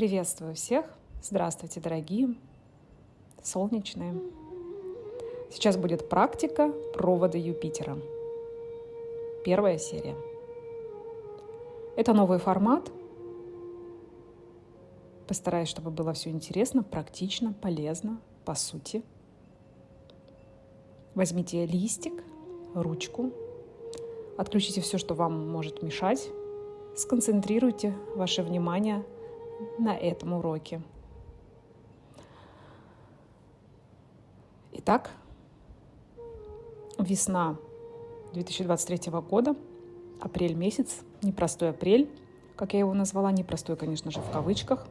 Приветствую всех! Здравствуйте, дорогие, солнечные! Сейчас будет практика провода Юпитера. Первая серия. Это новый формат. Постараюсь, чтобы было все интересно, практично, полезно, по сути. Возьмите листик, ручку, отключите все, что вам может мешать, сконцентрируйте ваше внимание – на этом уроке. Итак, весна 2023 года, апрель месяц, непростой апрель, как я его назвала, непростой, конечно же, в кавычках.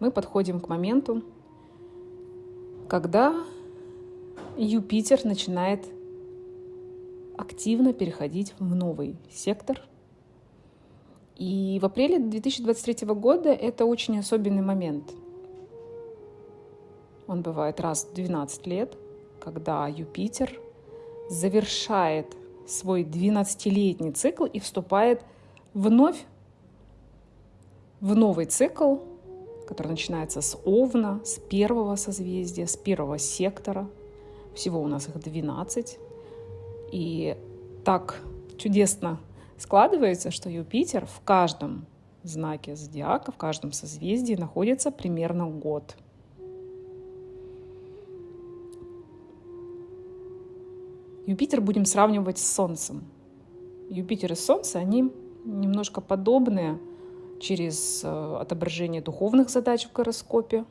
Мы подходим к моменту, когда Юпитер начинает активно переходить в новый сектор – и в апреле 2023 года это очень особенный момент. Он бывает раз в 12 лет, когда Юпитер завершает свой 12-летний цикл и вступает вновь в новый цикл, который начинается с Овна, с первого созвездия, с первого сектора. Всего у нас их 12. И так чудесно Складывается, что Юпитер в каждом знаке зодиака, в каждом созвездии находится примерно год. Юпитер будем сравнивать с Солнцем. Юпитер и Солнце, они немножко подобные через э, отображение духовных задач в гороскопе.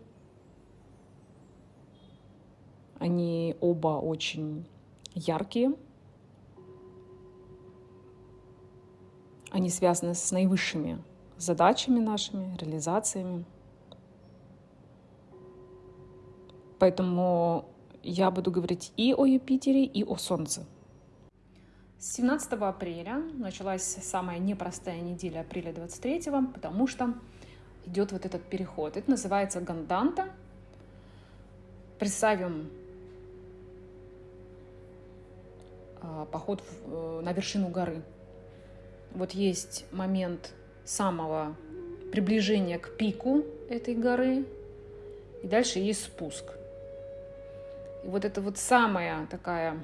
Они оба очень яркие – Они связаны с наивысшими задачами нашими, реализациями. Поэтому я буду говорить и о Юпитере, и о Солнце. С 17 апреля началась самая непростая неделя апреля 23, потому что идет вот этот переход. Это называется Ганданта. Представим а, поход э, на вершину горы – вот есть момент самого приближения к пику этой горы, и дальше есть спуск. И вот это вот самая такая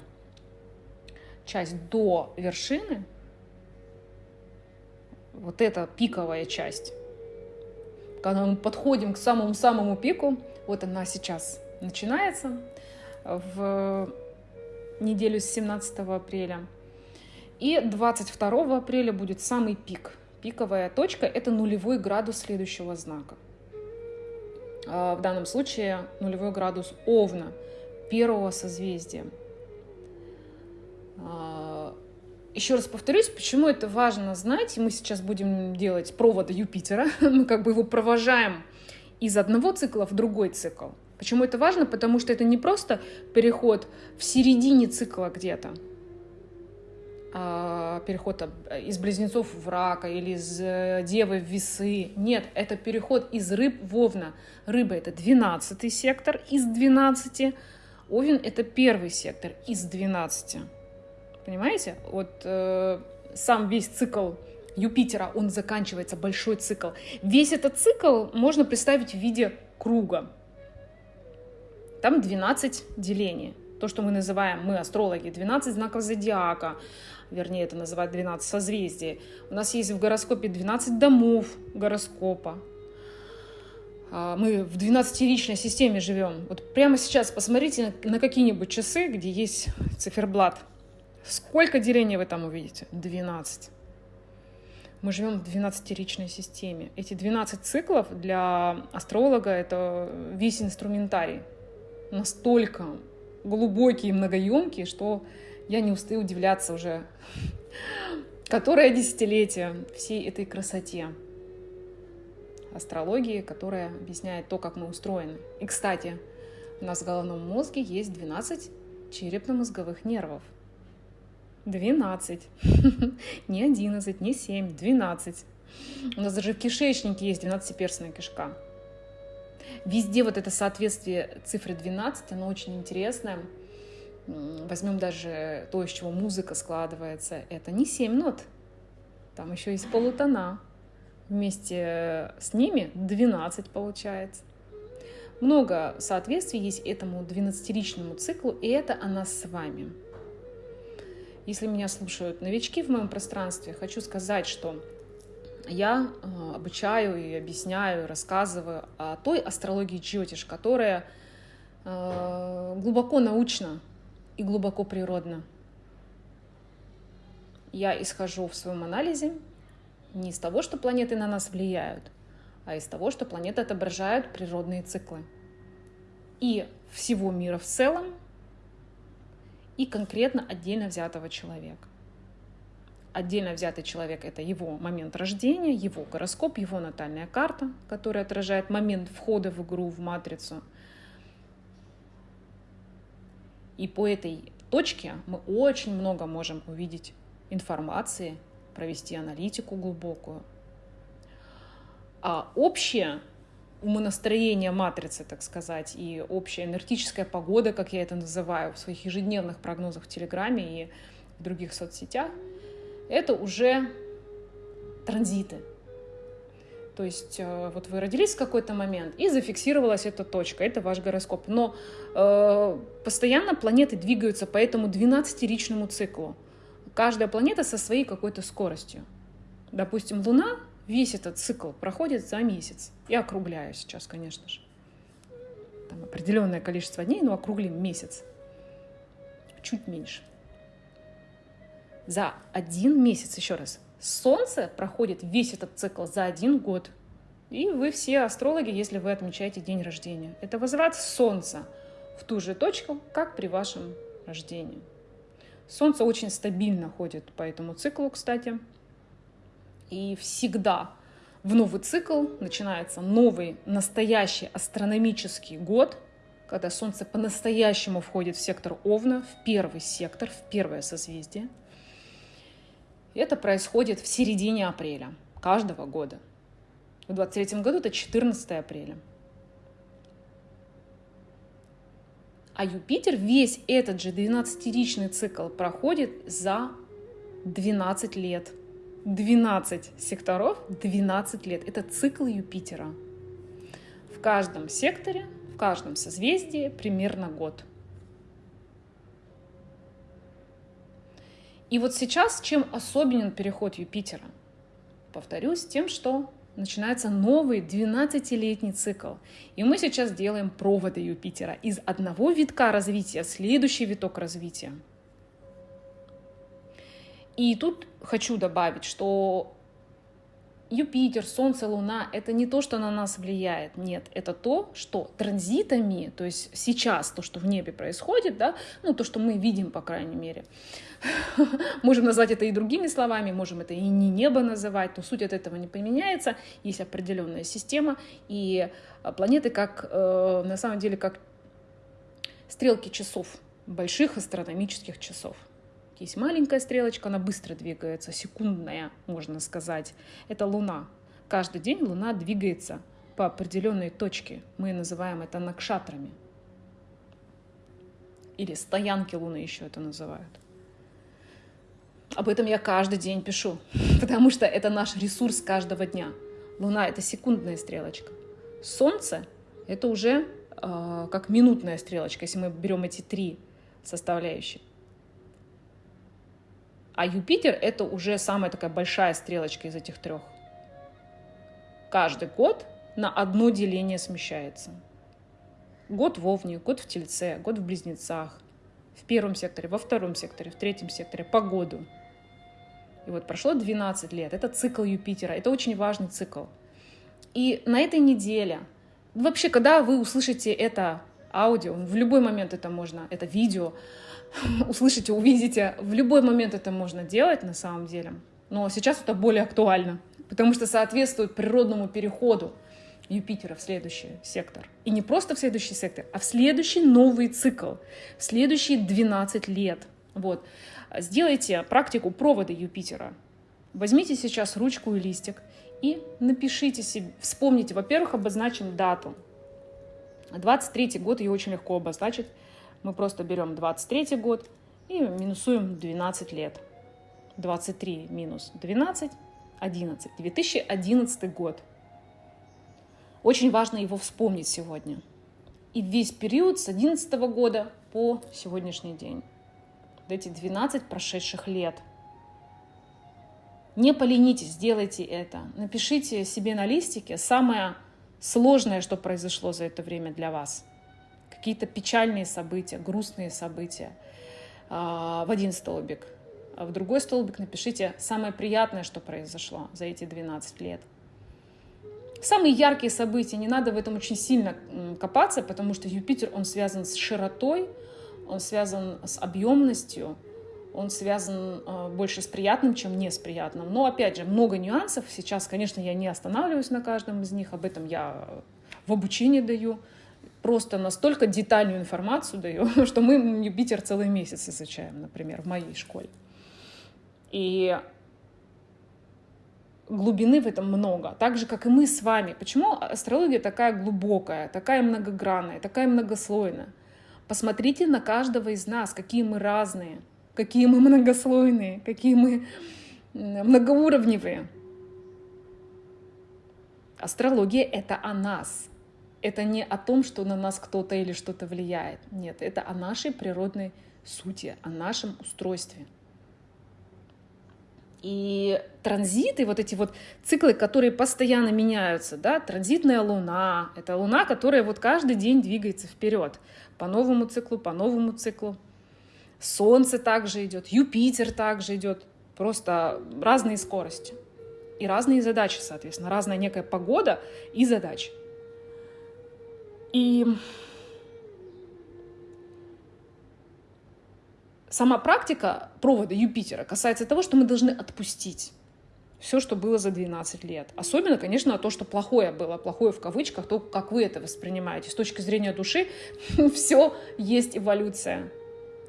часть до вершины, вот эта пиковая часть, когда мы подходим к самому-самому пику, вот она сейчас начинается в неделю с 17 апреля – и 22 апреля будет самый пик. Пиковая точка – это нулевой градус следующего знака. А, в данном случае нулевой градус Овна, первого созвездия. А, еще раз повторюсь, почему это важно знать, мы сейчас будем делать проводы Юпитера, мы как бы его провожаем из одного цикла в другой цикл. Почему это важно? Потому что это не просто переход в середине цикла где-то, переход из близнецов в рака или из э, девы в весы. Нет, это переход из рыб в овна. Рыба — это 12 сектор из 12. Овен — это первый сектор из 12. Понимаете? Вот э, сам весь цикл Юпитера, он заканчивается, большой цикл. Весь этот цикл можно представить в виде круга. Там 12 делений. То, что мы называем, мы астрологи, 12 знаков зодиака, вернее это называют 12 созвездий. У нас есть в гороскопе 12 домов гороскопа. А, мы в 12-ричной системе живем. Вот прямо сейчас посмотрите на какие-нибудь часы, где есть циферблат. Сколько делений вы там увидите? 12. Мы живем в 12-ричной системе. Эти 12 циклов для астролога — это весь инструментарий. Настолько глубокие и многоемкие, что я не устаю удивляться уже которое десятилетие всей этой красоте астрологии, которая объясняет то, как мы устроены. И, кстати, у нас в головном мозге есть 12 черепно-мозговых нервов. 12. не 11, не 7, 12. У нас даже в кишечнике есть 12-перстная кишка. Везде вот это соответствие цифры 12, оно очень интересное. Возьмем даже то, из чего музыка складывается. Это не семь нот, там еще есть полутона. вместе с ними 12 получается. Много соответствий есть этому 12-личному циклу, и это она с вами. Если меня слушают новички в моем пространстве, хочу сказать, что я э, обучаю и объясняю, рассказываю о той астрологии Джотиш, которая э, глубоко научна и глубоко природна. Я исхожу в своем анализе не из того, что планеты на нас влияют, а из того, что планеты отображают природные циклы. И всего мира в целом, и конкретно отдельно взятого человека. Отдельно взятый человек — это его момент рождения, его гороскоп, его натальная карта, которая отражает момент входа в игру, в матрицу. И по этой точке мы очень много можем увидеть информации, провести аналитику глубокую. А общее умонастроение матрицы, так сказать, и общая энергетическая погода, как я это называю в своих ежедневных прогнозах в Телеграме и в других соцсетях, это уже транзиты. То есть э, вот вы родились в какой-то момент, и зафиксировалась эта точка, это ваш гороскоп. Но э, постоянно планеты двигаются по этому 12-ричному циклу. Каждая планета со своей какой-то скоростью. Допустим, Луна весь этот цикл проходит за месяц. Я округляю сейчас, конечно же. Там определенное количество дней, но округлим месяц. Чуть меньше. За один месяц, еще раз, Солнце проходит весь этот цикл за один год. И вы все астрологи, если вы отмечаете день рождения. Это возврат Солнца в ту же точку, как при вашем рождении. Солнце очень стабильно ходит по этому циклу, кстати. И всегда в новый цикл начинается новый настоящий астрономический год, когда Солнце по-настоящему входит в сектор Овна, в первый сектор, в первое созвездие. Это происходит в середине апреля каждого года. В 23 году это 14 апреля. А Юпитер весь этот же 12-ричный цикл проходит за 12 лет – 12 секторов, 12 лет. Это цикл Юпитера. В каждом секторе, в каждом созвездии примерно год. И вот сейчас чем особенен переход Юпитера? Повторюсь, тем, что начинается новый 12-летний цикл. И мы сейчас делаем проводы Юпитера из одного витка развития в следующий виток развития – и тут хочу добавить, что Юпитер, Солнце, Луна — это не то, что на нас влияет. Нет, это то, что транзитами, то есть сейчас то, что в небе происходит, да, ну, то, что мы видим, по крайней мере, можем назвать это и другими словами, можем это и не небо называть, но суть от этого не поменяется. Есть определенная система, и а, планеты как, э, на самом деле, как стрелки часов, больших астрономических часов. Есть маленькая стрелочка, она быстро двигается, секундная, можно сказать. Это Луна. Каждый день Луна двигается по определенной точке. Мы называем это накшатрами. Или стоянки Луны еще это называют. Об этом я каждый день пишу, потому что это наш ресурс каждого дня. Луна — это секундная стрелочка. Солнце — это уже э, как минутная стрелочка, если мы берем эти три составляющие. А Юпитер — это уже самая такая большая стрелочка из этих трех. Каждый год на одно деление смещается. Год в Овне, год в Тельце, год в Близнецах, в первом секторе, во втором секторе, в третьем секторе, по году. И вот прошло 12 лет. Это цикл Юпитера. Это очень важный цикл. И на этой неделе, вообще, когда вы услышите это аудио, в любой момент это можно, это видео, услышите, увидите. В любой момент это можно делать на самом деле. Но сейчас это более актуально, потому что соответствует природному переходу Юпитера в следующий сектор. И не просто в следующий сектор, а в следующий новый цикл, в следующие 12 лет. Вот. Сделайте практику провода Юпитера. Возьмите сейчас ручку и листик и напишите себе, вспомните, во-первых, обозначим дату. 23 год ее очень легко обозначить мы просто берем 23 год и минусуем 12 лет. 23 минус 12, 2011. 2011 год. Очень важно его вспомнить сегодня. И весь период с 2011 года по сегодняшний день. Эти 12 прошедших лет. Не поленитесь, сделайте это. Напишите себе на листике самое сложное, что произошло за это время для вас. Какие-то печальные события, грустные события а, в один столбик. А в другой столбик напишите самое приятное, что произошло за эти 12 лет. Самые яркие события, не надо в этом очень сильно копаться, потому что Юпитер, он связан с широтой, он связан с объемностью, он связан э, больше с приятным, чем не с приятным. Но, опять же, много нюансов. Сейчас, конечно, я не останавливаюсь на каждом из них, об этом я в обучении даю. Просто настолько детальную информацию даю, что мы Юпитер целый месяц изучаем, например, в моей школе. И глубины в этом много, так же, как и мы с вами. Почему астрология такая глубокая, такая многогранная, такая многослойная? Посмотрите на каждого из нас, какие мы разные – какие мы многослойные, какие мы многоуровневые. Астрология — это о нас. Это не о том, что на нас кто-то или что-то влияет. Нет, это о нашей природной сути, о нашем устройстве. И транзиты, вот эти вот циклы, которые постоянно меняются, да, транзитная луна, это луна, которая вот каждый день двигается вперед по новому циклу, по новому циклу. Солнце также идет, Юпитер также идет. Просто разные скорости. И разные задачи, соответственно. Разная некая погода и задачи. И сама практика провода Юпитера касается того, что мы должны отпустить все, что было за 12 лет. Особенно, конечно, то, что плохое было, плохое в кавычках, то, как вы это воспринимаете. С точки зрения души все есть эволюция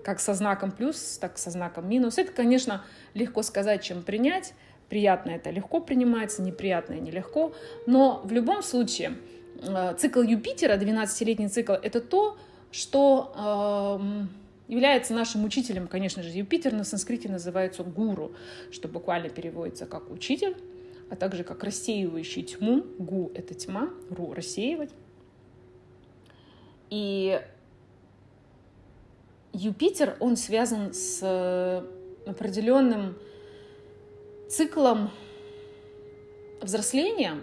как со знаком плюс, так со знаком минус. Это, конечно, легко сказать, чем принять. Приятное это легко принимается, неприятное нелегко. Но в любом случае цикл Юпитера, 12-летний цикл, это то, что э, является нашим учителем, конечно же. Юпитер на санскрите называется гуру, что буквально переводится как учитель, а также как рассеивающий тьму. Гу — это тьма, ру — рассеивать. И Юпитер, он связан с э, определенным циклом взросления,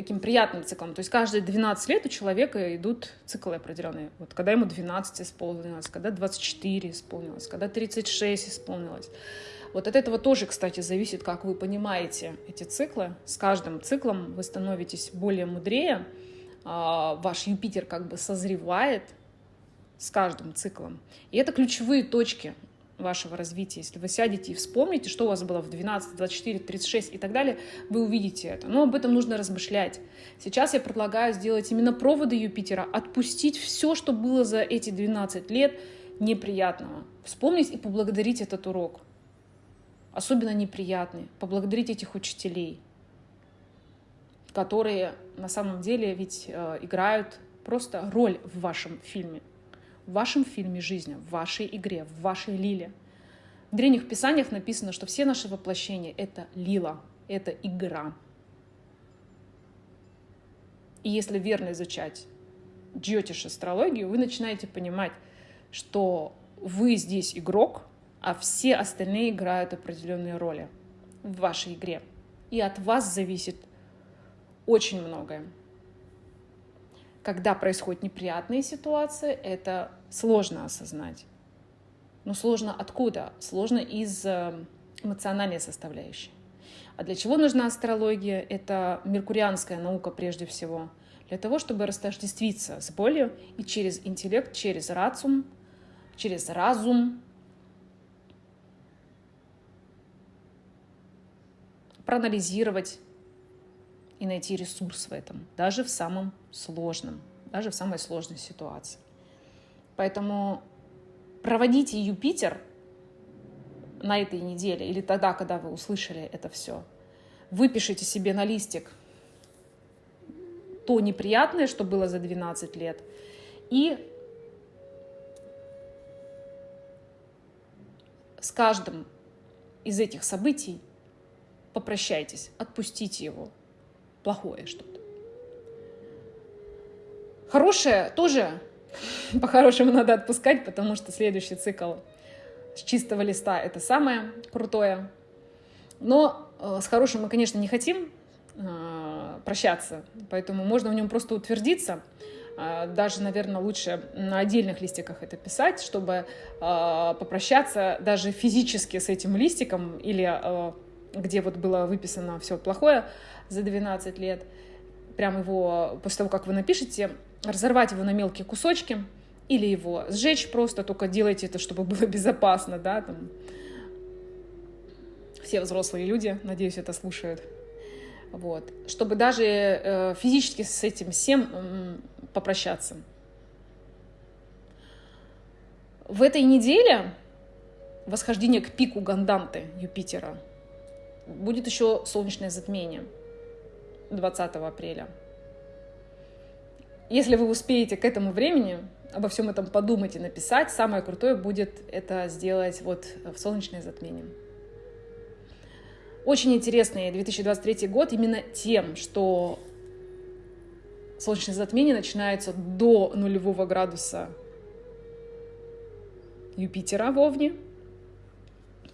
таким приятным циклом. То есть каждые 12 лет у человека идут циклы определенные. Вот когда ему 12 исполнилось, когда 24 исполнилось, когда 36 исполнилось. Вот от этого тоже, кстати, зависит, как вы понимаете эти циклы. С каждым циклом вы становитесь более мудрее, а, ваш Юпитер как бы созревает, с каждым циклом. И это ключевые точки вашего развития. Если вы сядете и вспомните, что у вас было в 12, 24, 36 и так далее, вы увидите это. Но об этом нужно размышлять. Сейчас я предлагаю сделать именно проводы Юпитера, отпустить все, что было за эти 12 лет неприятного. Вспомнить и поблагодарить этот урок. Особенно неприятный. Поблагодарить этих учителей, которые на самом деле ведь э, играют просто роль в вашем фильме в вашем фильме жизни, в вашей игре, в вашей лиле. В древних писаниях написано, что все наши воплощения — это лила, это игра. И если верно изучать джотиш астрологию, вы начинаете понимать, что вы здесь игрок, а все остальные играют определенные роли в вашей игре. И от вас зависит очень многое когда происходят неприятные ситуации, это сложно осознать. Но сложно откуда? Сложно из э, эмоциональной составляющей. А для чего нужна астрология? Это меркурианская наука прежде всего. Для того, чтобы растождествиться с болью и через интеллект, через рациум, через разум, проанализировать и найти ресурс в этом, даже в самом сложном, даже в самой сложной ситуации. Поэтому проводите Юпитер на этой неделе или тогда, когда вы услышали это все. Выпишите себе на листик то неприятное, что было за 12 лет, и с каждым из этих событий попрощайтесь, отпустите его. Плохое что-то. Хорошее тоже по-хорошему надо отпускать, потому что следующий цикл с чистого листа это самое крутое. Но э, с хорошим мы, конечно, не хотим э, прощаться, поэтому можно в нем просто утвердиться. Э, даже, наверное, лучше на отдельных листиках это писать, чтобы попрощаться даже физически с этим листиком или где вот было выписано все плохое за 12 лет, прям его, после того, как вы напишете, разорвать его на мелкие кусочки или его сжечь просто, только делайте это, чтобы было безопасно, да, там. Все взрослые люди, надеюсь, это слушают. Вот. Чтобы даже э, физически с этим всем э, попрощаться. В этой неделе восхождение к пику Ганданты Юпитера будет еще солнечное затмение 20 апреля. Если вы успеете к этому времени обо всем этом подумать и написать, самое крутое будет это сделать вот в солнечное затмение. Очень интересный 2023 год именно тем, что солнечное затмение начинается до нулевого градуса Юпитера в Овне,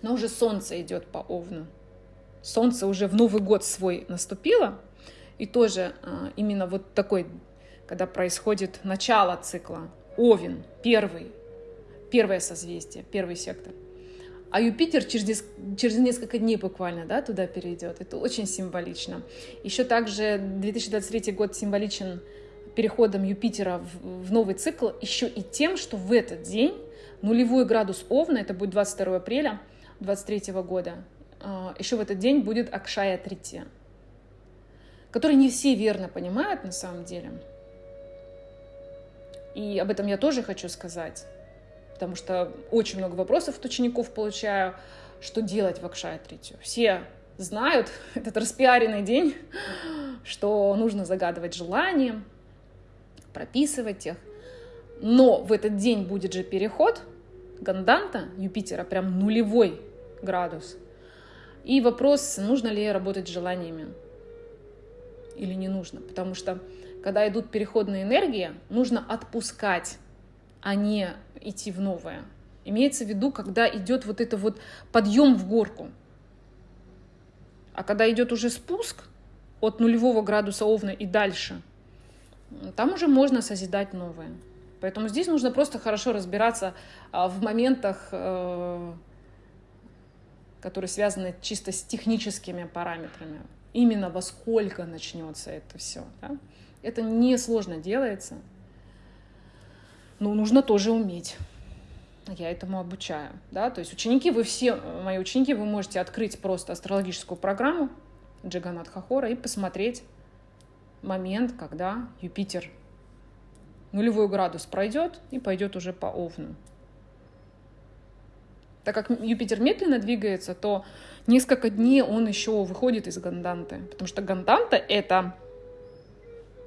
но уже Солнце идет по Овну. Солнце уже в Новый год свой наступило, и тоже а, именно вот такой когда происходит начало цикла. Овен, первый, первое созвездие, первый сектор. А Юпитер через, через несколько дней буквально да, туда перейдет. Это очень символично. Еще также 2023 год символичен переходом Юпитера в, в новый цикл еще и тем, что в этот день нулевой градус Овна, это будет 22 апреля 2023 года, а, еще в этот день будет Акшая Трития, который не все верно понимают на самом деле. И об этом я тоже хочу сказать, потому что очень много вопросов от учеников получаю, что делать в Акшая Тритию. Все знают этот распиаренный день, что нужно загадывать желания, прописывать их. Но в этот день будет же переход Ганданта, Юпитера, прям нулевой градус. И вопрос, нужно ли работать с желаниями или не нужно. Потому что когда идут переходные энергии, нужно отпускать, а не идти в новое. Имеется в виду, когда идет вот это вот подъем в горку. А когда идет уже спуск от нулевого градуса Овна и дальше, там уже можно созидать новое. Поэтому здесь нужно просто хорошо разбираться а, в моментах, э, которые связаны чисто с техническими параметрами. Именно во сколько начнется это все. Да? Это несложно делается, но нужно тоже уметь. Я этому обучаю. Да? То есть ученики, вы все, мои ученики, вы можете открыть просто астрологическую программу Джаганат Хахора и посмотреть момент, когда Юпитер нулевой градус пройдет и пойдет уже по Овну. Так как Юпитер медленно двигается, то несколько дней он еще выходит из Ганданты. Потому что Ганданта — это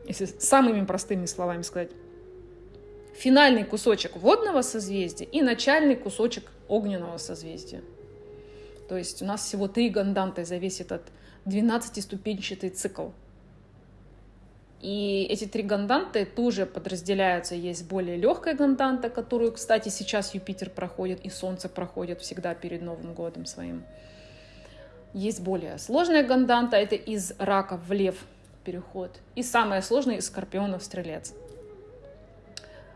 если самыми простыми словами сказать, финальный кусочек водного созвездия и начальный кусочек огненного созвездия. То есть у нас всего три ганданты за весь этот 12-ступенчатый цикл. И эти три ганданты тоже подразделяются. Есть более легкая ганданта, которую, кстати, сейчас Юпитер проходит и Солнце проходит всегда перед Новым годом своим. Есть более сложная ганданта, это из рака в лев – переход. И самое сложное из скорпионов стрелец.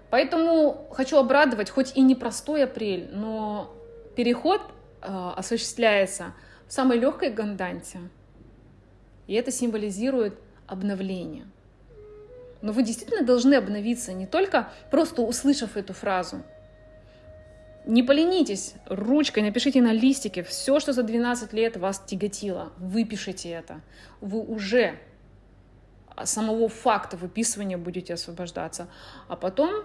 Поэтому хочу обрадовать, хоть и непростой апрель, но переход э, осуществляется в самой легкой ганданте. И это символизирует обновление. Но вы действительно должны обновиться не только просто услышав эту фразу. Не поленитесь, ручкой напишите на листике все, что за 12 лет вас тяготило. Выпишите это. Вы уже самого факта выписывания будете освобождаться. А потом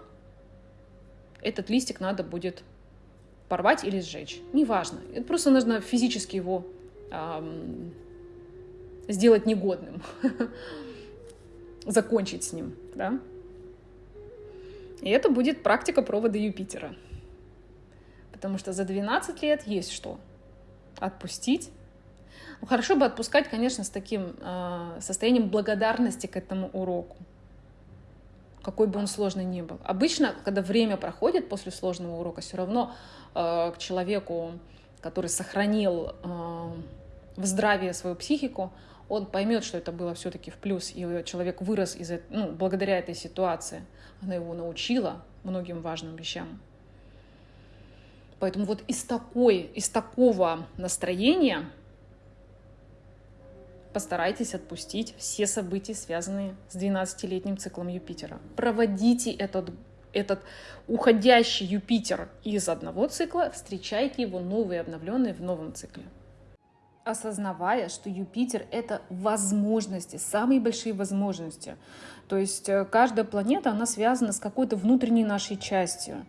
этот листик надо будет порвать или сжечь. Неважно. Это просто нужно физически его эм, сделать негодным. Закончить с ним. Да? И это будет практика провода Юпитера. Потому что за 12 лет есть что? Отпустить. Ну, хорошо бы отпускать, конечно, с таким э, состоянием благодарности к этому уроку, какой бы он сложный ни был. Обычно, когда время проходит после сложного урока, все равно э, к человеку, который сохранил э, в здравии свою психику, он поймет, что это было все-таки в плюс, и человек вырос из, ну, благодаря этой ситуации. Она его научила многим важным вещам. Поэтому вот из, такой, из такого настроения постарайтесь отпустить все события, связанные с 12-летним циклом Юпитера. Проводите этот, этот уходящий Юпитер из одного цикла, встречайте его новый, обновленный в новом цикле осознавая, что Юпитер — это возможности, самые большие возможности. То есть э, каждая планета, она связана с какой-то внутренней нашей частью.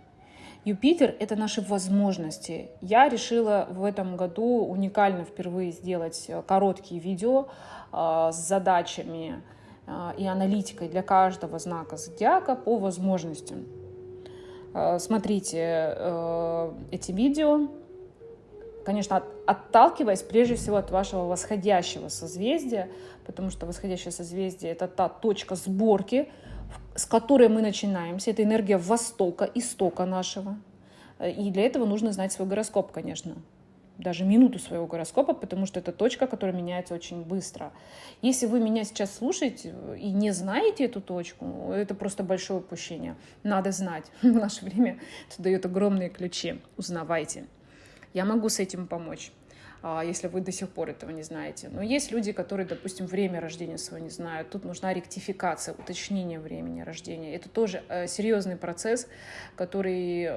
Юпитер — это наши возможности. Я решила в этом году уникально впервые сделать э, короткие видео э, с задачами э, и аналитикой для каждого знака зодиака по возможностям. Смотрите эти видео, конечно, отталкиваясь прежде всего от вашего восходящего созвездия, потому что восходящее созвездие — это та точка сборки, с которой мы начинаемся. Это энергия Востока, истока нашего. И для этого нужно знать свой гороскоп, конечно. Даже минуту своего гороскопа, потому что это точка, которая меняется очень быстро. Если вы меня сейчас слушаете и не знаете эту точку, это просто большое упущение. Надо знать. В наше время это дает огромные ключи. Узнавайте. Я могу с этим помочь если вы до сих пор этого не знаете. Но есть люди, которые, допустим, время рождения своего не знают. Тут нужна ректификация, уточнение времени рождения. Это тоже э, серьезный процесс, который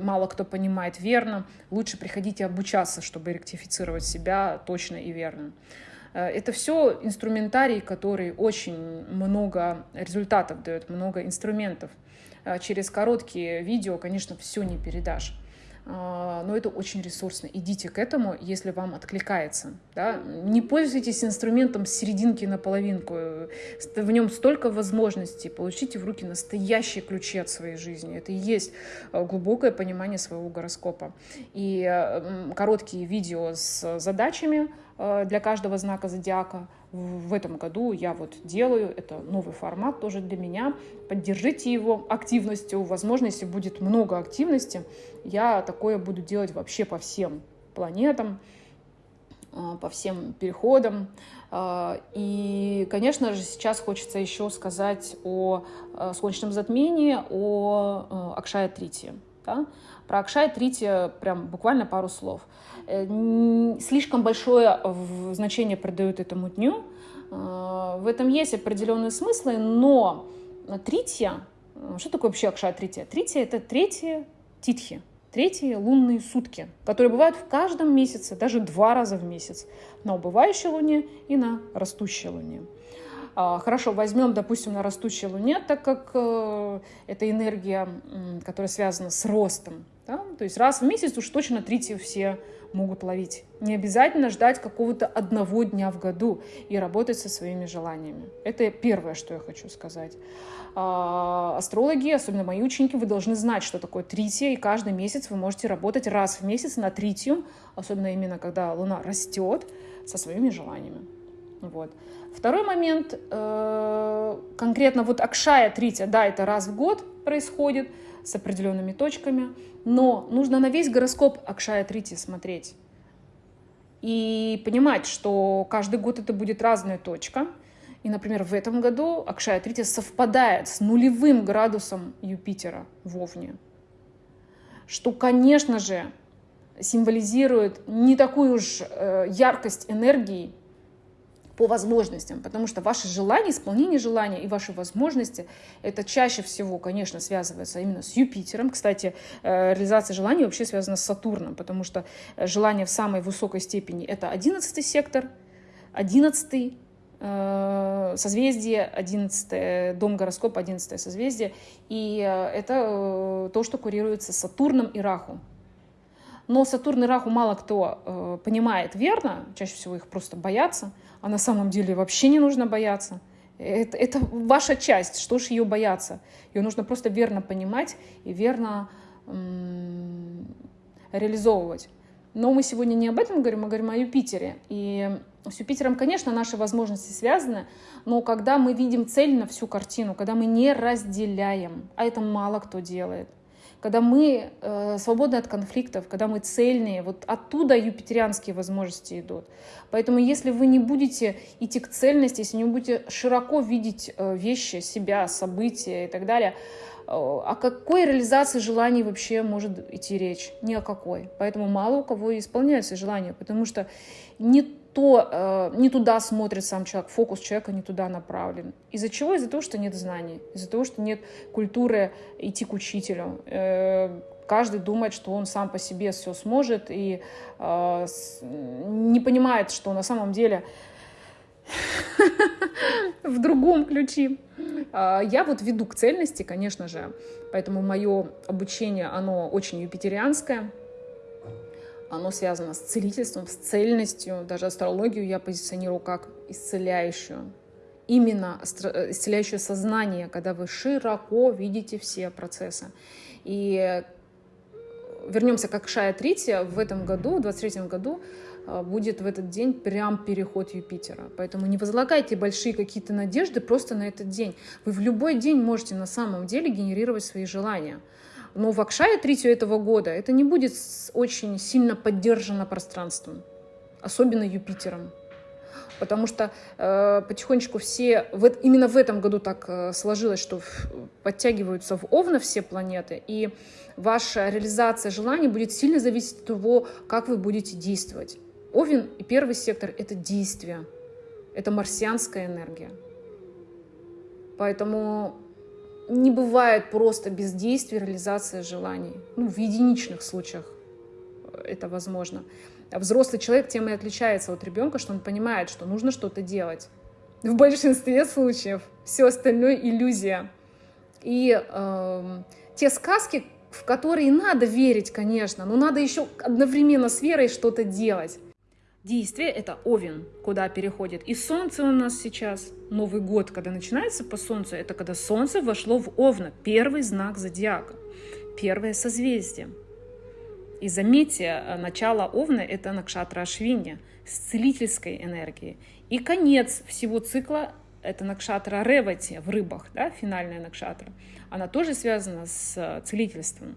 мало кто понимает верно. Лучше приходите обучаться, чтобы ректифицировать себя точно и верно. Э, это все инструментарий, который очень много результатов дает, много инструментов. Э, через короткие видео, конечно, все не передашь. А, но это очень ресурсно. Идите к этому, если вам откликается. Да? Не пользуйтесь инструментом с серединки на половинку. В нем столько возможностей. Получите в руки настоящие ключи от своей жизни. Это и есть а, глубокое понимание своего гороскопа. И короткие видео с задачами а, для каждого знака зодиака – в этом году я вот делаю. Это новый формат тоже для меня. Поддержите его активностью. Возможно, если будет много активности, я такое буду делать вообще по всем планетам, а, по всем переходам. А, и, конечно же, сейчас хочется еще сказать о а, солнечном затмении, о Акшая Трите. Да? Про Акшая Трите прям буквально пару слов. Э, слишком большое значение придают этому дню. В этом есть определенные смыслы, но Тритья, э, что такое вообще Акшая Тритья? Тритья — это третьи титхи, третьи лунные сутки, которые бывают в каждом месяце, даже два раза в месяц, на убывающей луне и на растущей луне. А, хорошо, возьмем, допустим, на растущей луне, так как это энергия, которая связана с ростом. Да? То есть раз в месяц уж точно трити все могут ловить. Не обязательно ждать какого-то одного дня в году и работать со своими желаниями. Это первое, что я хочу сказать. А, астрологи, особенно мои ученики, вы должны знать, что такое трития, и каждый месяц вы можете работать раз в месяц на тритию, особенно именно когда Луна растет, со своими желаниями. Вот. Второй момент, э, конкретно вот Акшая Трития, да, это раз в год происходит с определенными точками, но нужно на весь гороскоп Акшая Трити смотреть и понимать, что каждый год это будет разная точка. И, например, в этом году Акшая Трити совпадает с нулевым градусом Юпитера в Овне, что, конечно же, символизирует не такую уж э, яркость энергии, по возможностям, потому что ваши желания, исполнение желания и ваши возможности, это чаще всего, конечно, связывается именно с Юпитером. Кстати, э, реализация желаний вообще связана с Сатурном, потому что э, желание в самой высокой степени — это одиннадцатый сектор, одиннадцатый э, созвездие, 11 дом гороскопа, 11 созвездие, и это то, что курируется Сатурном и Раху. Но Сатурн и Раху мало кто понимает верно, чаще всего их просто боятся — а на самом деле вообще не нужно бояться. Это, это ваша часть, что ж ее бояться? Ее нужно просто верно понимать и верно реализовывать. Но мы сегодня не об этом говорим, мы говорим о Юпитере. И с Юпитером, конечно, наши возможности связаны, но когда мы видим цель на всю картину, когда мы не разделяем, а это мало кто делает, когда мы э, свободны от конфликтов, когда мы цельные, вот оттуда юпитерианские возможности идут. Поэтому если вы не будете идти к цельности, если не будете широко видеть э, вещи, себя, события и так далее, э, о какой реализации желаний вообще может идти речь? Ни о какой. Поэтому мало у кого исполняются желания, потому что не то э, не туда смотрит сам человек, фокус человека не туда направлен. Из-за чего? Из-за того, что нет знаний, из-за того, что нет культуры идти к учителю. Э, каждый думает, что он сам по себе все сможет и э, с, не понимает, что на самом деле в другом ключе. Э, я вот веду к цельности, конечно же, поэтому мое обучение, оно очень юпитерианское оно связано с целительством, с цельностью. Даже астрологию я позиционирую как исцеляющую. Именно э, исцеляющее сознание, когда вы широко видите все процессы. И вернемся к Акшая Трите. В этом году, в 23 году, э, будет в этот день прям переход Юпитера. Поэтому не возлагайте большие какие-то надежды просто на этот день. Вы в любой день можете на самом деле генерировать свои желания. Но в Акшае третью этого года это не будет очень сильно поддержано пространством, особенно Юпитером. Потому что э, потихонечку все, в, именно в этом году так э, сложилось, что в, подтягиваются в Овна все планеты, и ваша реализация желаний будет сильно зависеть от того, как вы будете действовать. Овен и первый сектор — это действие, это марсианская энергия. Поэтому не бывает просто бездействия реализация желаний. Ну, в единичных случаях это возможно. А взрослый человек тем и отличается от ребенка, что он понимает, что нужно что-то делать. В большинстве случаев все остальное иллюзия. И э, те сказки, в которые надо верить, конечно, но надо еще одновременно с верой что-то делать. Действие — это Овен, куда переходит. И Солнце у нас сейчас, Новый год, когда начинается по Солнцу, это когда Солнце вошло в Овна, первый знак зодиака, первое созвездие. И заметьте, э, начало Овна — это Накшатра Ашвинья с целительской энергией. И конец всего цикла — это Накшатра Ревати в рыбах, да, финальная Накшатра. Она тоже связана с э, целительством.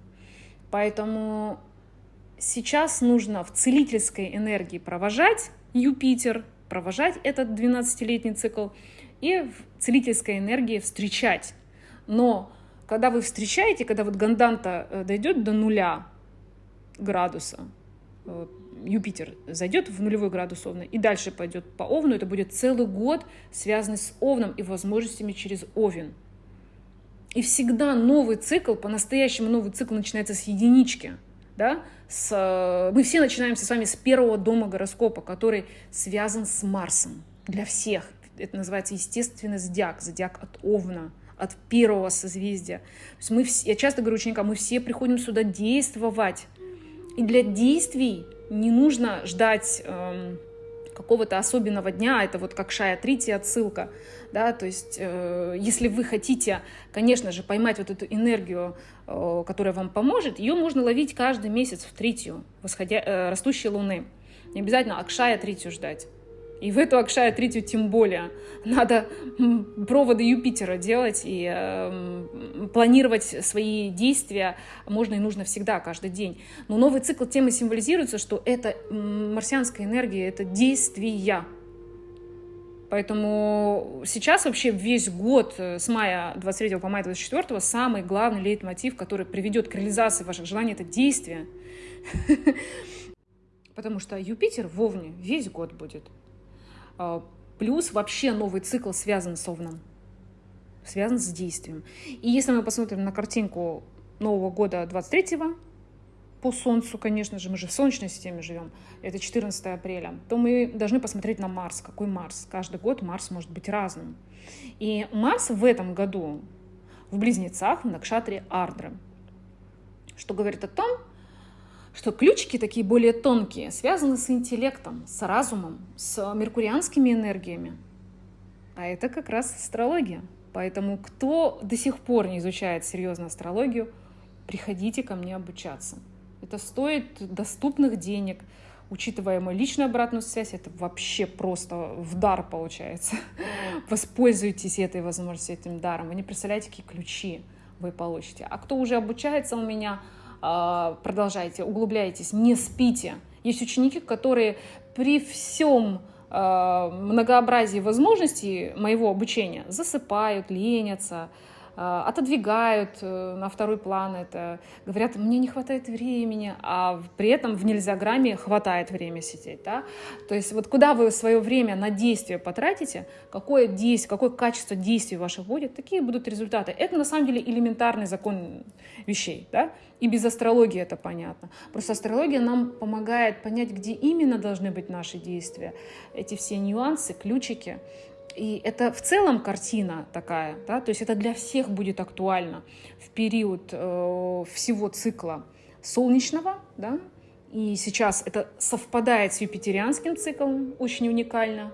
Поэтому сейчас нужно в целительской энергии провожать Юпитер, провожать этот 12-летний цикл и в целительской энергии встречать. Но когда вы встречаете, когда вот ганданта э, дойдет до нуля градуса, э, Юпитер зайдет в нулевой градус Овна и дальше пойдет по Овну, это будет целый год связанный с Овном и возможностями через Овен. И всегда новый цикл, по-настоящему новый цикл начинается с единички – да, с, мы все начинаемся с вами с первого дома гороскопа, который связан с Марсом для всех. Это называется естественный зодиак, зодиак от Овна, от первого созвездия. То есть мы все, я часто говорю ученикам, мы все приходим сюда действовать. И для действий не нужно ждать эм, какого-то особенного дня, это вот как Шая Трити отсылка, да, то есть э, если вы хотите, конечно же, поймать вот эту энергию, э, которая вам поможет, ее можно ловить каждый месяц в Тритию, восходя, э, растущей луны. Не обязательно Акшая Тритию ждать. И в эту Акшая третью тем более. Надо проводы Юпитера делать и э, планировать свои действия можно и нужно всегда, каждый день. Но новый цикл темы символизируется, что это марсианская энергия, это действия. Поэтому сейчас вообще весь год э, с мая 23 по мая 24 самый главный лейтмотив, который приведет к реализации ваших желаний, это действие. Потому что Юпитер в Овне весь год будет. А, плюс вообще новый цикл связан с Овном, связан с действием. И если мы посмотрим на картинку Нового года 23-го, по Солнцу, конечно же, мы же в Солнечной системе живем, это 14 апреля, то мы должны посмотреть на Марс. Какой Марс? Каждый год Марс может быть разным. И Марс в этом году в Близнецах, в Накшатре Ардры, что говорит о том, что ключики такие более тонкие связаны с интеллектом, с разумом, с меркурианскими энергиями. А это как раз астрология. Поэтому кто до сих пор не изучает серьезно астрологию, приходите ко мне обучаться. Это стоит доступных денег. Учитывая мою личную обратную связь, это вообще просто в дар получается. Воспользуйтесь этой возможностью, этим даром. Вы не представляете, какие ключи вы получите. А кто уже обучается у меня, продолжайте, углубляйтесь, не спите. Есть ученики, которые при всем а, многообразии возможностей моего обучения засыпают, ленятся, а, отодвигают э, на второй план это, говорят, мне не хватает времени, а при этом в нельзяграмме хватает время сидеть. Да? То есть вот куда вы свое время на действие потратите, какое действие, какое качество действий ваших будет, такие будут результаты. Это на самом деле элементарный закон вещей. Да? И без астрологии это понятно. Просто астрология нам помогает понять, где именно должны быть наши действия. Эти все нюансы, ключики. И это в целом картина такая, да, то есть это для всех будет актуально в период э, всего цикла солнечного, да, и сейчас это совпадает с юпитерианским циклом, очень уникально.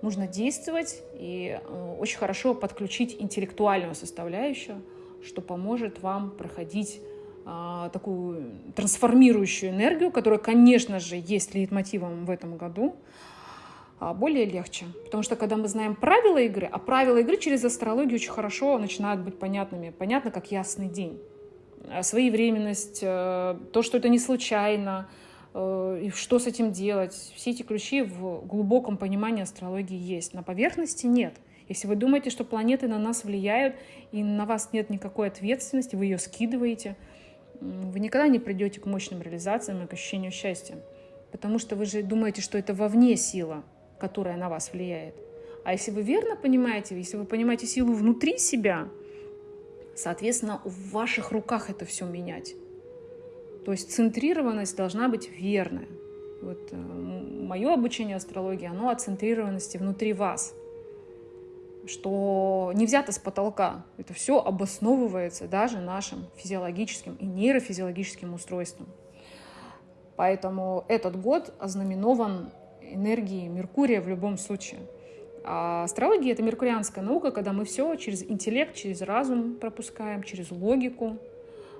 Нужно действовать и э, очень хорошо подключить интеллектуальную составляющую, что поможет вам проходить э, такую трансформирующую энергию, которая, конечно же, есть лейтмотивом в этом году. А, более легче. Потому что когда мы знаем правила игры, а правила игры через астрологию очень хорошо начинают быть понятными. Понятно, как ясный день. А своевременность, э, то, что это не случайно, э, и что с этим делать. Все эти ключи в глубоком понимании астрологии есть. На поверхности нет. Если вы думаете, что планеты на нас влияют, и на вас нет никакой ответственности, вы ее скидываете, вы никогда не придете к мощным реализациям и к ощущению счастья. Потому что вы же думаете, что это вовне сила – которая на вас влияет. А если вы верно понимаете, если вы понимаете силу внутри себя, соответственно, в ваших руках это все менять. То есть центрированность должна быть верная. Вот э, мое обучение астрологии, оно о центрированности внутри вас, что не взято с потолка. Это все обосновывается даже нашим физиологическим и нейрофизиологическим устройством. Поэтому этот год ознаменован энергии Меркурия в любом случае. А астрология — это меркурианская наука, когда мы все через интеллект, через разум пропускаем, через логику,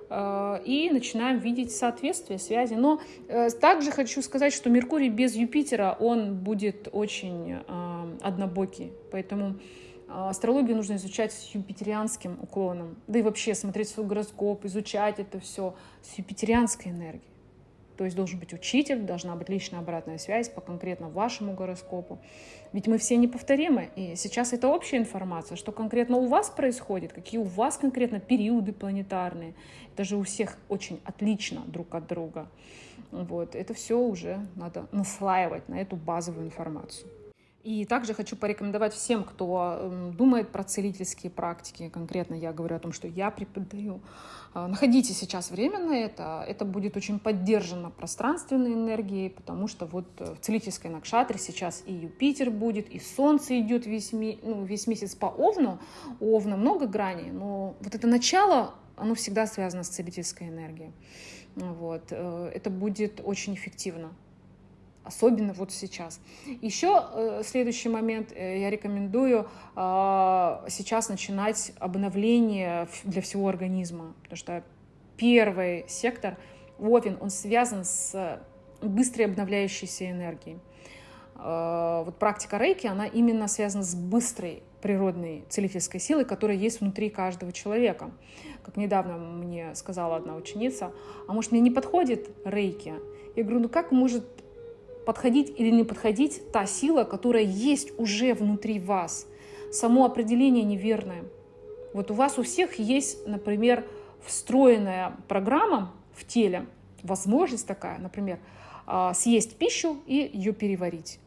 э, и начинаем видеть соответствие, связи. Но э, также хочу сказать, что Меркурий без Юпитера, он будет очень э, однобокий. Поэтому астрологию нужно изучать с юпитерианским уклоном. Да и вообще смотреть свой гороскоп, изучать это все с юпитерианской энергией. То есть должен быть учитель, должна быть личная обратная связь по конкретно вашему гороскопу. Ведь мы все неповторимы, и сейчас это общая информация, что конкретно у вас происходит, какие у вас конкретно периоды планетарные. Это же у всех очень отлично друг от друга. Вот. Это все уже надо наслаивать на эту базовую информацию. И также хочу порекомендовать всем, кто эм, думает про целительские практики, конкретно я говорю о том, что я преподаю, а, находите сейчас время на это, это будет очень поддержано пространственной энергией, потому что вот э, в целительской накшатре сейчас и Юпитер будет, и Солнце идет весь, ну, весь месяц по Овну, у Овна много граней, но вот это начало, оно всегда связано с целительской энергией. Вот. Э, это будет очень эффективно особенно вот сейчас. Еще э, следующий момент, э, я рекомендую э, сейчас начинать обновление для всего организма, потому что первый сектор, Овен, он связан с быстрой обновляющейся энергией. Э, вот практика рейки, она именно связана с быстрой природной целительской силой, которая есть внутри каждого человека. Как недавно мне сказала одна ученица, а может мне не подходит рейки? Я говорю, ну как может подходить или не подходить та сила, которая есть уже внутри вас. Само определение неверное. Вот у вас у всех есть, например, встроенная программа в теле, возможность такая, например, а, съесть пищу и ее переварить.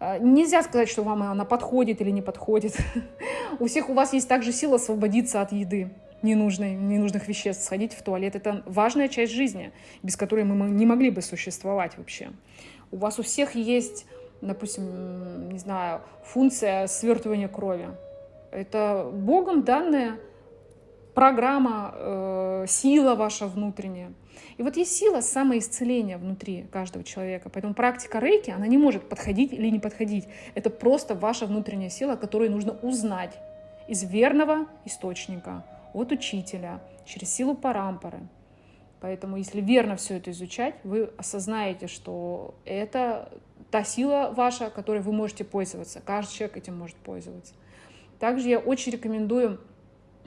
А, нельзя сказать, что вам она подходит или не подходит. У всех у вас есть также сила освободиться от еды ненужной, ненужных веществ, сходить в туалет. Это важная часть жизни, без которой мы не могли бы существовать вообще у вас у всех есть, допустим, не знаю, функция свертывания крови. Это Богом данная программа, э, сила ваша внутренняя. И вот есть сила самоисцеления внутри каждого человека. Поэтому практика рейки, она не может подходить или не подходить. Это просто ваша внутренняя сила, которую нужно узнать из верного источника, от учителя, через силу парампоры. Поэтому, если верно все это изучать, вы осознаете, что это та сила ваша, которой вы можете пользоваться. Каждый человек этим может пользоваться. Также я очень рекомендую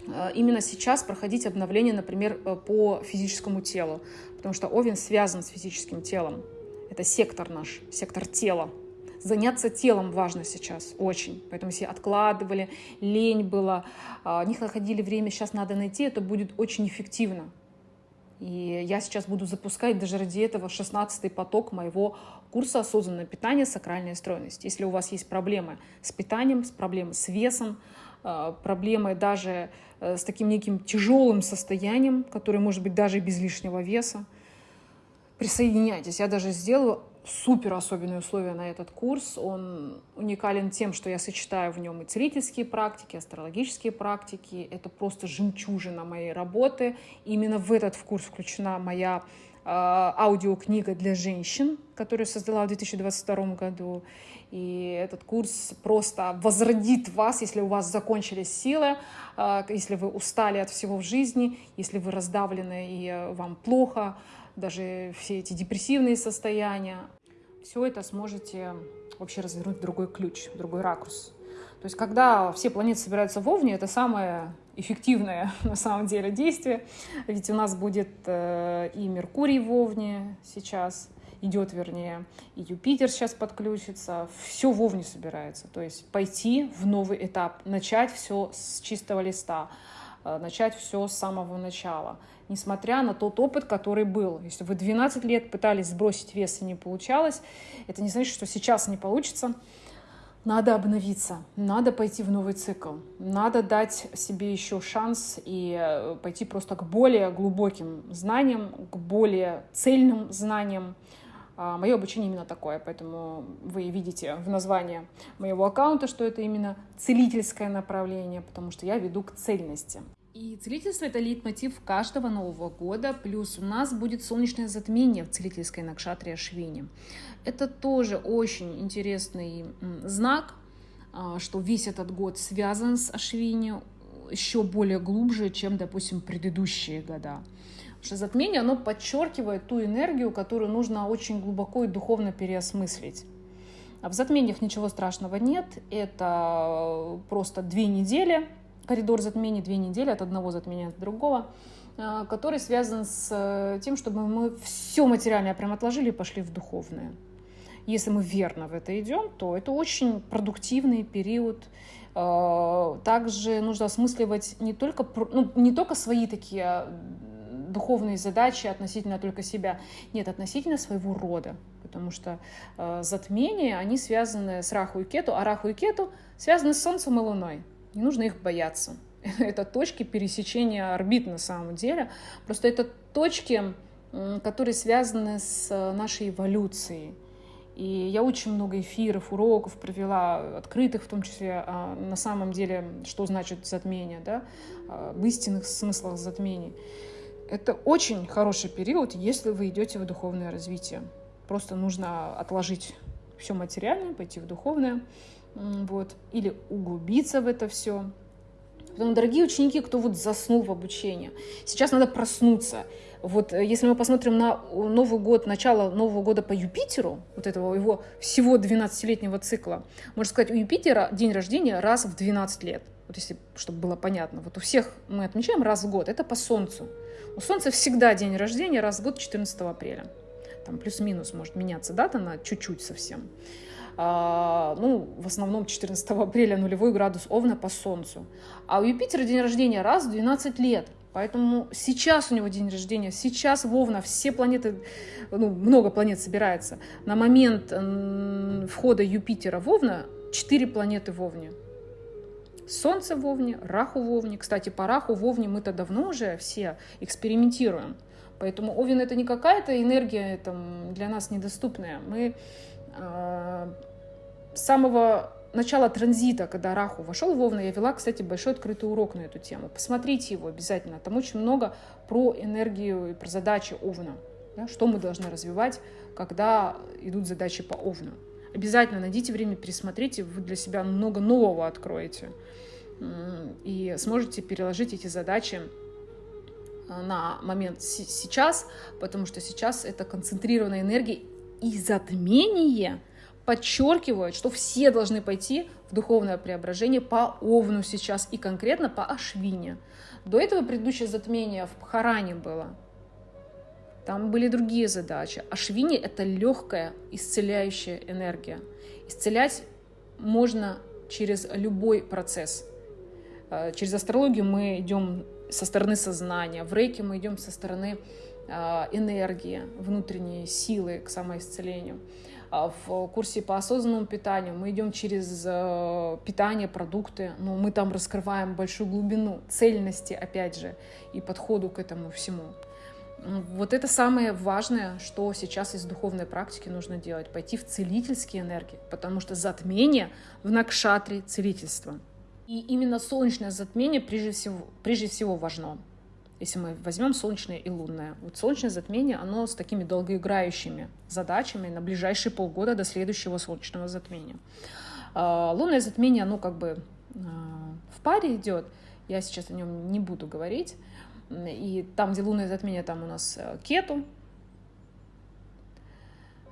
э, именно сейчас проходить обновление, например, э, по физическому телу, потому что Овен связан с физическим телом. Это сектор наш, сектор тела. Заняться телом важно сейчас очень. Поэтому все откладывали, лень была, а, не находили время, сейчас надо найти, это будет очень эффективно. И я сейчас буду запускать даже ради этого 16-й поток моего курса «Осознанное питание. Сакральная стройность». Если у вас есть проблемы с питанием, с проблемой с весом, э, проблемы даже э, с таким неким тяжелым состоянием, которое может быть даже без лишнего веса, присоединяйтесь. Я даже сделаю супер особенные условия на этот курс. Он уникален тем, что я сочетаю в нем и целительские практики, астрологические практики. Это просто жемчужина моей работы. Именно в этот курс включена моя э, аудиокнига для женщин, которую создала в 2022 году. И этот курс просто возродит вас, если у вас закончились силы, э, если вы устали от всего в жизни, если вы раздавлены и э, вам плохо, даже все эти депрессивные состояния все это сможете вообще развернуть в другой ключ, в другой ракурс. То есть, когда все планеты собираются в Овне, это самое эффективное на самом деле действие. Ведь у нас будет э, и Меркурий в Овне сейчас, идет вернее, и Юпитер сейчас подключится. Все в Овне собирается. То есть пойти в новый этап, начать все с чистого листа, начать все с самого начала несмотря на тот опыт, который был. Если вы 12 лет пытались сбросить вес и не получалось, это не значит, что сейчас не получится. Надо обновиться, надо пойти в новый цикл, надо дать себе еще шанс и э, пойти просто к более глубоким знаниям, к более цельным знаниям. А, Мое обучение именно такое, поэтому вы видите в названии моего аккаунта, что это именно целительское направление, потому что я веду к цельности. И целительство — это лейтмотив каждого Нового года, плюс у нас будет солнечное затмение в целительской Накшатре Ашвини. Это тоже очень интересный знак, а, что весь этот год связан с Ашвини еще более глубже, чем, допустим, предыдущие года. Затмение, оно подчеркивает ту энергию, которую нужно очень глубоко и духовно переосмыслить. А в затмениях ничего страшного нет, это просто две недели, коридор затмений две недели от одного затмения до другого, э, который связан с э, тем, чтобы мы все материальное прям отложили и пошли в духовное. Если мы верно в это идем, то это очень продуктивный период. Э, также нужно осмысливать не только, ну, не только свои такие духовные задачи относительно только себя, нет, относительно своего рода, потому что э, затмения, они связаны с Раху и Кету, а Раху и Кету связаны с Солнцем и Луной. Не нужно их бояться. Это точки пересечения орбит на самом деле. Просто это точки, которые связаны с э, нашей эволюцией. И я очень много эфиров, уроков провела, открытых в том числе, а, на самом деле, что значит затмение, да, а, в истинных смыслах затмений. Это очень хороший период, если вы идете в духовное развитие. Просто нужно отложить все материальное, пойти в духовное вот, или углубиться в это все. Поэтому, дорогие ученики, кто вот заснул в обучении, сейчас надо проснуться. Вот э, если мы посмотрим на Новый год, начало Нового года по Юпитеру, вот этого его всего 12-летнего цикла, можно сказать, у Юпитера день рождения раз в 12 лет. Вот если, чтобы было понятно. Вот у всех мы отмечаем раз в год, это по Солнцу. У Солнца всегда день рождения раз в год 14 апреля. Там плюс-минус может меняться дата на чуть-чуть совсем. А, ну, в основном 14 апреля нулевой градус Овна по Солнцу. А у Юпитера день рождения раз в 12 лет. Поэтому сейчас у него день рождения, сейчас Вовна, все планеты, ну, много планет собирается. На момент входа Юпитера в Овна 4 планеты в Овне. Солнце в Овне, Раху в Овне. Кстати, по Раху в Овне мы-то давно уже все экспериментируем. Поэтому Овен это не какая-то энергия там, для нас недоступная. Мы э, с самого начала транзита, когда Раху вошел в Овна, я вела, кстати, большой открытый урок на эту тему. Посмотрите его обязательно. Там очень много про энергию и про задачи Овна. Да, что мы должны развивать, когда идут задачи по Овну. Обязательно найдите время, пересмотрите, вы для себя много нового откроете и сможете переложить эти задачи на момент сейчас, потому что сейчас это концентрированная энергия и затмение подчеркивает, что все должны пойти в духовное преображение по Овну сейчас и конкретно по Ашвине. До этого предыдущее затмение в Пхаране было. Там были другие задачи. Ашвини — это легкая исцеляющая энергия. Исцелять можно через любой процесс. Э, через астрологию мы идем со стороны сознания, в рейке мы идем со стороны э, энергии, внутренней силы к самоисцелению. А в курсе по осознанному питанию мы идем через э, питание, продукты, но мы там раскрываем большую глубину цельности, опять же, и подходу к этому всему. Вот это самое важное, что сейчас из духовной практики нужно делать. Пойти в целительские энергии, потому что затмение в Накшатре целительство. И именно солнечное затмение прежде всего, прежде всего важно. Если мы возьмем солнечное и лунное. Вот солнечное затмение, оно с такими долгоиграющими задачами на ближайшие полгода до следующего солнечного затмения. А, лунное затмение, оно как бы а, в паре идет. Я сейчас о нем не буду говорить. И там, где лунное затмение, там у нас э, кету.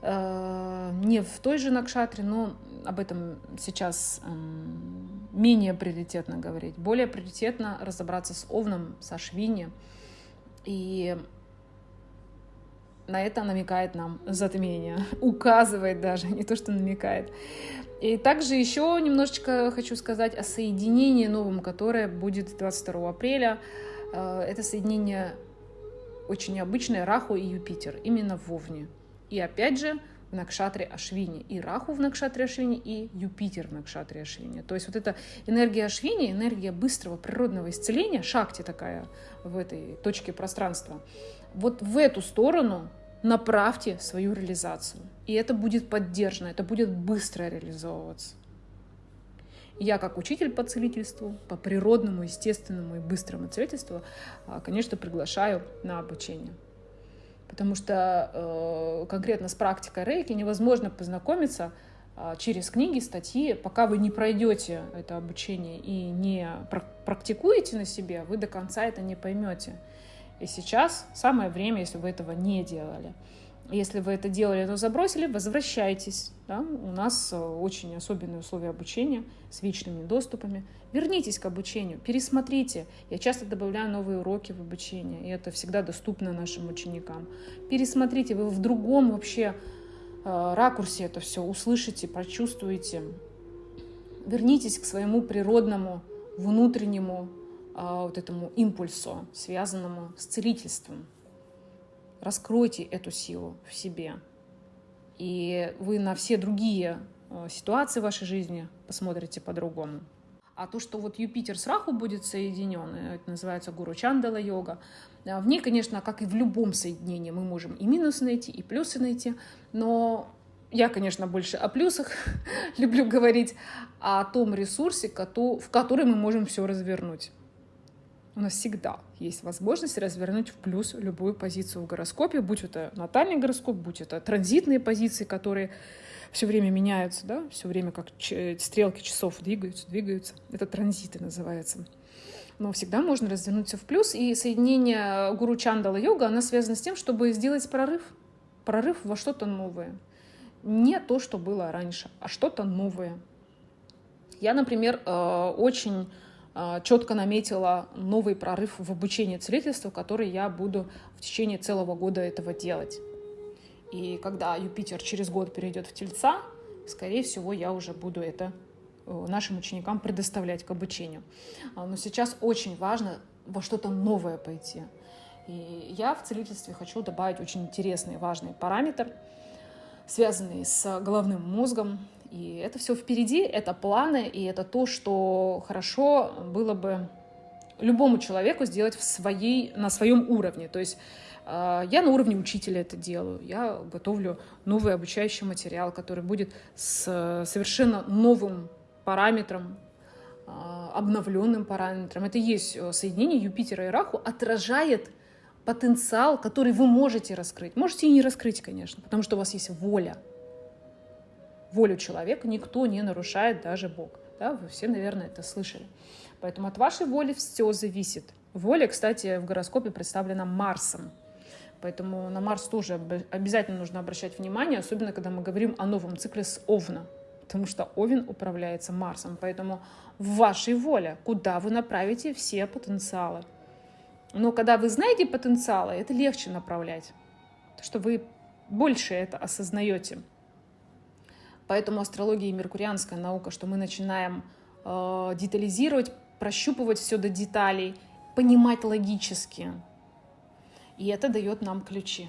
Э, не в той же Накшатре, но об этом сейчас менее приоритетно говорить. Более приоритетно разобраться с Овном, со Швини. И на это намекает нам затмение, указывает даже, не то что намекает. И также еще немножечко хочу сказать о соединении новом, которое будет 22 апреля. Э, это соединение очень необычное Раху и Юпитер, именно в Овне. И опять же, в Накшатре Ашвини, и Раху в Накшатре Ашвини, и Юпитер в Накшатре Ашвини. То есть вот эта энергия Ашвини, энергия быстрого природного исцеления, шахти такая в этой точке пространства, вот в эту сторону направьте свою реализацию. И это будет поддержано, это будет быстро реализовываться. Я как учитель по целительству, по природному, естественному и быстрому целительству, а, конечно, приглашаю на обучение. Потому что э, конкретно с практикой рейки невозможно познакомиться э, через книги, статьи, пока вы не пройдете это обучение и не практикуете на себе, вы до конца это не поймете. И сейчас самое время, если вы этого не делали. Если вы это делали, но забросили, возвращайтесь. Да? У нас э, очень особенные условия обучения с вечными доступами. Вернитесь к обучению, пересмотрите. Я часто добавляю новые уроки в обучение, и это всегда доступно нашим ученикам. Пересмотрите, вы в другом вообще э, ракурсе это все услышите, прочувствуете. Вернитесь к своему природному, внутреннему э, вот этому импульсу, связанному с целительством. Раскройте эту силу в себе. И вы на все другие э, ситуации в вашей жизни посмотрите по-другому. А то, что вот Юпитер с Раху будет соединен, э, это называется Гуру Чандала йога, э, в ней, конечно, как и в любом соединении, мы можем и минусы найти, и плюсы найти, но я, конечно, больше о плюсах люблю говорить, а о том ресурсе, в который мы можем все развернуть у нас всегда есть возможность развернуть в плюс любую позицию в гороскопе, будь это натальный гороскоп, будь это транзитные позиции, которые все время меняются, да, все время как стрелки часов двигаются, двигаются. Это транзиты называется. Но всегда можно развернуться в плюс. И соединение гуру Чандала йога, она связана с тем, чтобы сделать прорыв. Прорыв во что-то новое. Не то, что было раньше, а что-то новое. Я, например, э, очень четко наметила новый прорыв в обучении целительству, который я буду в течение целого года этого делать. И когда Юпитер через год перейдет в Тельца, скорее всего, я уже буду это э, нашим ученикам предоставлять к обучению. А, но сейчас очень важно во что-то новое пойти. И я в целительстве хочу добавить очень интересный, важный параметр, связанный с головным мозгом, и это все впереди, это планы, и это то, что хорошо было бы любому человеку сделать в своей, на своем уровне. То есть э, я на уровне учителя это делаю. Я готовлю новый обучающий материал, который будет с совершенно новым параметром, э, обновленным параметром. Это есть э, соединение Юпитера и Раху, отражает потенциал, который вы можете раскрыть. Можете и не раскрыть, конечно, потому что у вас есть воля волю человека никто не нарушает, даже Бог. Да, вы все, наверное, это слышали. Поэтому от вашей воли все зависит. Воля, кстати, в гороскопе представлена Марсом. Поэтому на Марс тоже обязательно нужно обращать внимание, особенно когда мы говорим о новом цикле с Овна. Потому что Овен управляется Марсом. Поэтому в вашей воле, куда вы направите все потенциалы. Но когда вы знаете потенциалы, это легче направлять. Потому что вы больше это осознаете. Поэтому астрология и меркурианская наука, что мы начинаем э, детализировать, прощупывать все до деталей, понимать логически. И это дает нам ключи.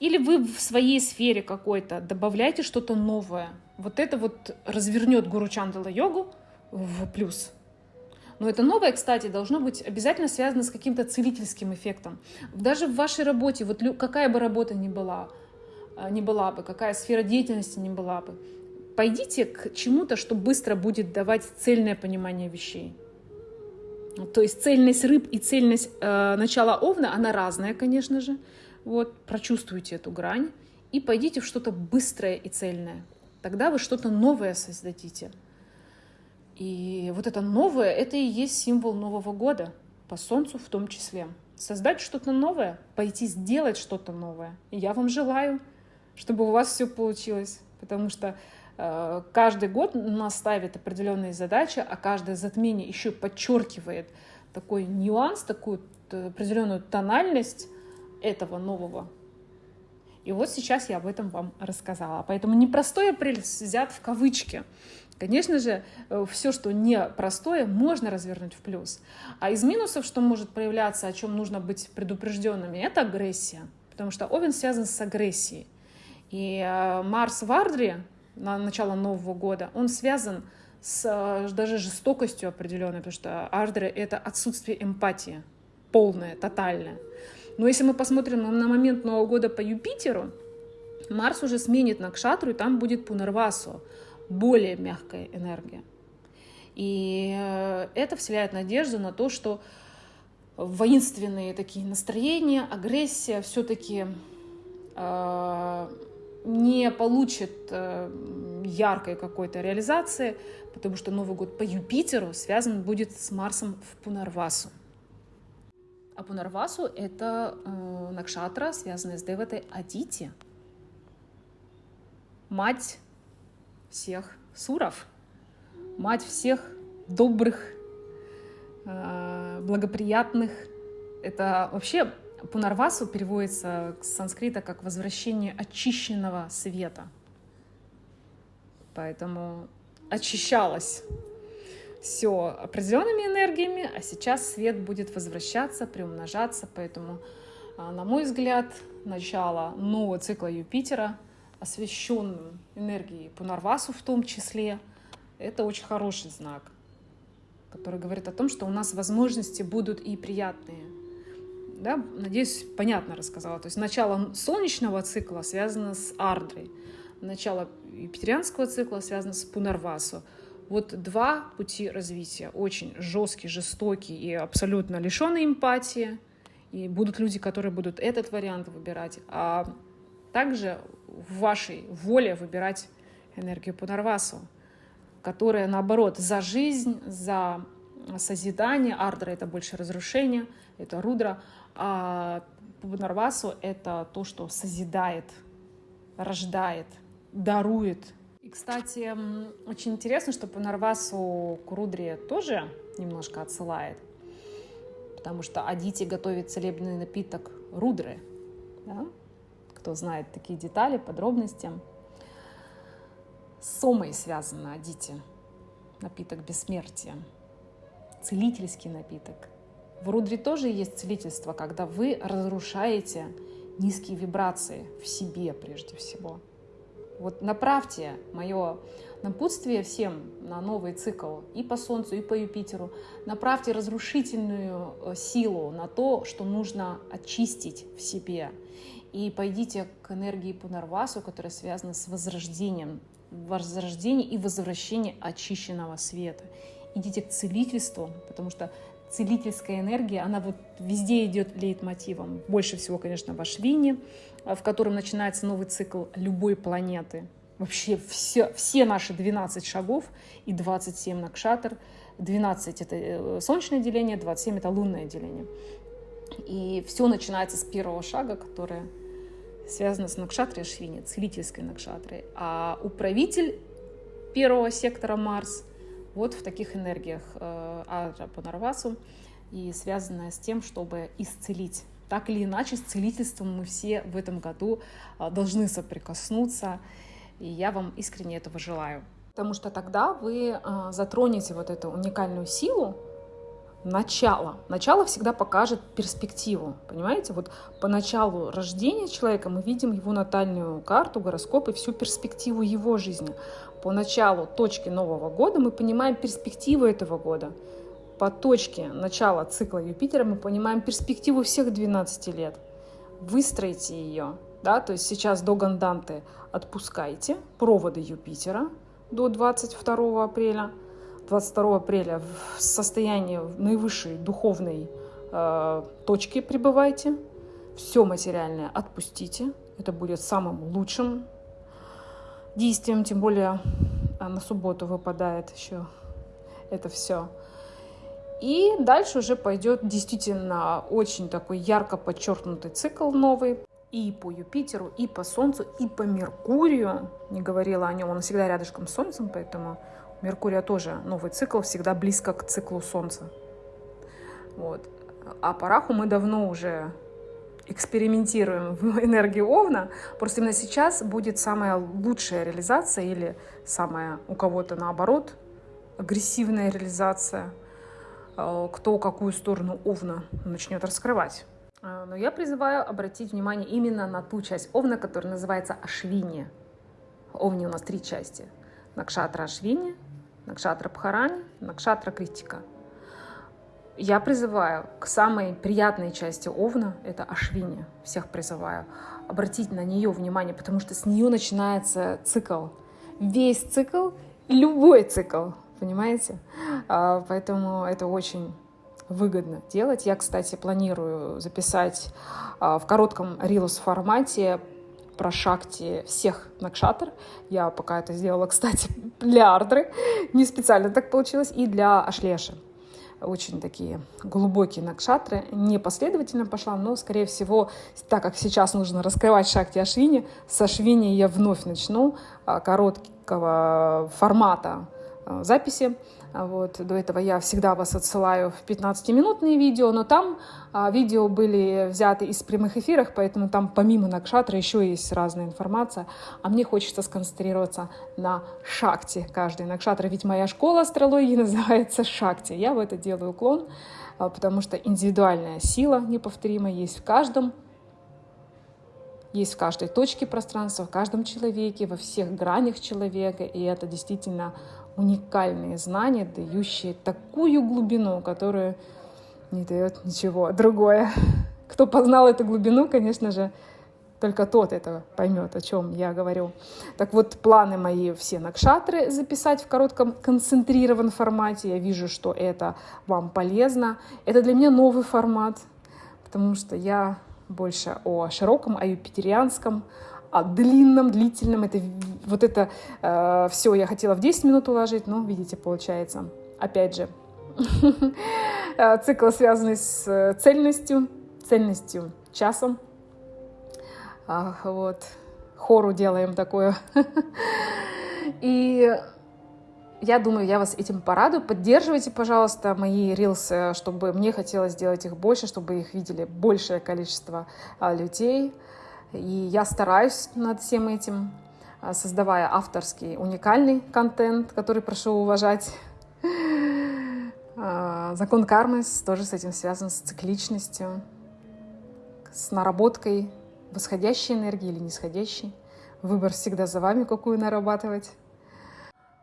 Или вы в своей сфере какой-то добавляете что-то новое. Вот это вот развернет Гуру Чандала йогу в плюс. Но это новое, кстати, должно быть обязательно связано с каким-то целительским эффектом. Даже в вашей работе, вот какая бы работа ни была, не была бы, какая сфера деятельности не была бы, пойдите к чему-то, что быстро будет давать цельное понимание вещей. То есть цельность рыб и цельность э, начала овна, она разная, конечно же. Вот, прочувствуйте эту грань и пойдите в что-то быстрое и цельное. Тогда вы что-то новое создадите. И вот это новое, это и есть символ Нового года, по Солнцу в том числе. Создать что-то новое, пойти сделать что-то новое. И я вам желаю, чтобы у вас все получилось, потому что э, каждый год нас ставит определенные задачи, а каждое затмение еще подчеркивает такой нюанс, такую определенную тональность этого нового. И вот сейчас я об этом вам рассказала. Поэтому непростой апрель взят в кавычки. Конечно же, э, все, что не простое, можно развернуть в плюс. А из минусов, что может проявляться, о чем нужно быть предупрежденными, это агрессия. Потому что Овен связан с агрессией. И э, Марс в Ардре на начало Нового года, он связан с э, даже жестокостью определенной, потому что Ардре — это отсутствие эмпатии, полное, тотальное. Но если мы посмотрим на момент Нового года по Юпитеру, Марс уже сменит на Кшатру, и там будет Пунарвасу, более мягкая энергия. И э, это вселяет надежду на то, что воинственные такие настроения, агрессия все-таки э, не получит э, яркой какой-то реализации, потому что Новый год по Юпитеру связан будет с Марсом в Пунарвасу. А Пунарвасу — это э, накшатра, связанная с Деватой Адити, мать всех суров, мать всех добрых, э, благоприятных. Это вообще Пунарвасу переводится с санскрита как возвращение очищенного света. Поэтому очищалось все определенными энергиями, а сейчас свет будет возвращаться, приумножаться. Поэтому, а, на мой взгляд, начало нового цикла Юпитера, освещенную энергией Пунарвасу в том числе, это очень хороший знак, который говорит о том, что у нас возможности будут и приятные – да, надеюсь, понятно рассказала. То есть начало солнечного цикла связано с Ардрой, начало юпитерианского цикла связано с Пунарвасу. Вот два пути развития, очень жесткий, жестокий и абсолютно лишенный эмпатии. И будут люди, которые будут этот вариант выбирать. А также в вашей воле выбирать энергию Пунарвасу, которая, наоборот, за жизнь, за созидание. Ардра — это больше разрушение, это Рудра. А Пунарвасу — это то, что созидает, рождает, дарует. И, кстати, очень интересно, что Пунарвасу к Рудре тоже немножко отсылает, потому что Адити готовит целебный напиток Рудры. Да? Кто знает такие детали, подробности. С Сомой связано Адити, напиток бессмертия, целительский напиток — в Рудре тоже есть целительство, когда вы разрушаете низкие вибрации в себе прежде всего. Вот направьте мое напутствие всем на новый цикл и по Солнцу, и по Юпитеру. Направьте разрушительную э, силу на то, что нужно очистить в себе. И пойдите к энергии Пунарвасу, которая связана с возрождением, возрождение и возвращение очищенного света. Идите к целительству, потому что целительская энергия, она вот везде идет лейтмотивом. Больше всего, конечно, в Ашвине, в котором начинается новый цикл любой планеты. вообще все, все наши 12 шагов и 27 накшатр. 12 это э, солнечное деление, 27 это лунное деление. И все начинается с первого шага, которое связано с накшатрой Ашвини, целительской накшатрой. А управитель первого сектора Марс вот в таких энергиях э, Адра Панарвасу и связанная с тем, чтобы исцелить. Так или иначе, с целительством мы все в этом году э, должны соприкоснуться, и я вам искренне этого желаю. Потому что тогда вы э, затронете вот эту уникальную силу, начало. Начало всегда покажет перспективу, понимаете? Вот по началу рождения человека мы видим его натальную карту, гороскоп и всю перспективу его жизни. По началу точки Нового года мы понимаем перспективу этого года. По точке начала цикла Юпитера мы понимаем перспективу всех 12 лет. Выстроите ее, да, то есть сейчас до Ганданты отпускайте проводы Юпитера до 22 апреля. 22 апреля в состоянии наивысшей духовной э, точки пребывайте. Все материальное отпустите. Это будет самым лучшим действием, тем более а, на субботу выпадает еще это все. И дальше уже пойдет действительно очень такой ярко подчеркнутый цикл новый. И по Юпитеру, и по Солнцу, и по Меркурию. Не говорила о нем, он всегда рядышком с Солнцем, поэтому Меркурия тоже новый цикл, всегда близко к циклу Солнца. Вот. А по Раху мы давно уже экспериментируем в энергии Овна, просто именно сейчас будет самая лучшая реализация или самая у кого-то наоборот агрессивная реализация, э, кто какую сторону Овна начнет раскрывать. Э, но я призываю обратить внимание именно на ту часть Овна, которая называется Ашвини. Овни у нас три части. Накшатра Ашвини, Накшатра Бхарани, Накшатра Критика – я призываю к самой приятной части Овна, это Ашвини, всех призываю, обратить на нее внимание, потому что с нее начинается цикл. Весь цикл, любой цикл, понимаете? А, поэтому это очень выгодно делать. Я, кстати, планирую записать а, в коротком рилус формате про шакти всех накшатр. Я пока это сделала, кстати, для Ардры. Не специально так получилось. И для Ашлеши очень такие глубокие накшатры. Не последовательно пошла, но, скорее всего, так как сейчас нужно раскрывать шакти Ашвини, с Ашвини я вновь начну а, короткого формата а, записи. А вот, до этого я всегда вас отсылаю в 15-минутные видео, но там а, видео были взяты из прямых эфиров, поэтому там помимо Накшатра еще есть разная информация. А мне хочется сконцентрироваться на Шакте каждой Накшатра, ведь моя школа астрологии называется Шакти. Я в это делаю уклон, а, потому что индивидуальная сила неповторимая есть в каждом есть в каждой точке пространства, в каждом человеке, во всех гранях человека, и это действительно уникальные знания, дающие такую глубину, которую не дает ничего другое. Кто познал эту глубину, конечно же, только тот это поймет, о чем я говорю. Так вот, планы мои все накшатры записать в коротком концентрированном формате. Я вижу, что это вам полезно. Это для меня новый формат, потому что я больше о широком, о юпитерианском, о длинном, длительном. Это, вот это э, все я хотела в 10 минут уложить, но, видите, получается. Опять же, э, цикл, связанный с э, цельностью, цельностью часом. Вот, хору делаем такое. И я думаю, я вас этим порадую. Поддерживайте, пожалуйста, мои рилсы, чтобы мне хотелось сделать их больше, чтобы их видели большее количество а, людей. И я стараюсь над всем этим, а, создавая авторский уникальный контент, который прошу уважать. А, закон кармы тоже с этим связан, с цикличностью, с наработкой восходящей энергии или нисходящей. Выбор всегда за вами, какую нарабатывать.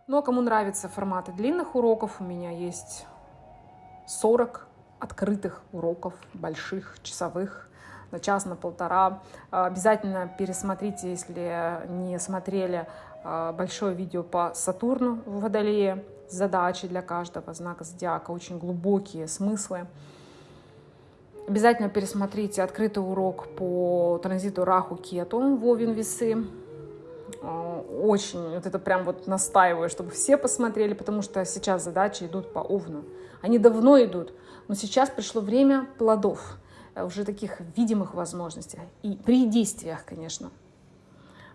Ну а кому нравятся форматы длинных уроков, у меня есть 40 открытых уроков, больших, часовых на час, на полтора. А, обязательно пересмотрите, если не смотрели а, большое видео по Сатурну в Водолее. Задачи для каждого знака зодиака, очень глубокие смыслы. Обязательно пересмотрите открытый урок по транзиту Раху Кету в Овен Весы. а, очень, вот это прям вот настаиваю, чтобы все посмотрели, потому что сейчас задачи идут по Овну. Они давно идут, но сейчас пришло время плодов, э, уже таких видимых возможностей. И при действиях, конечно,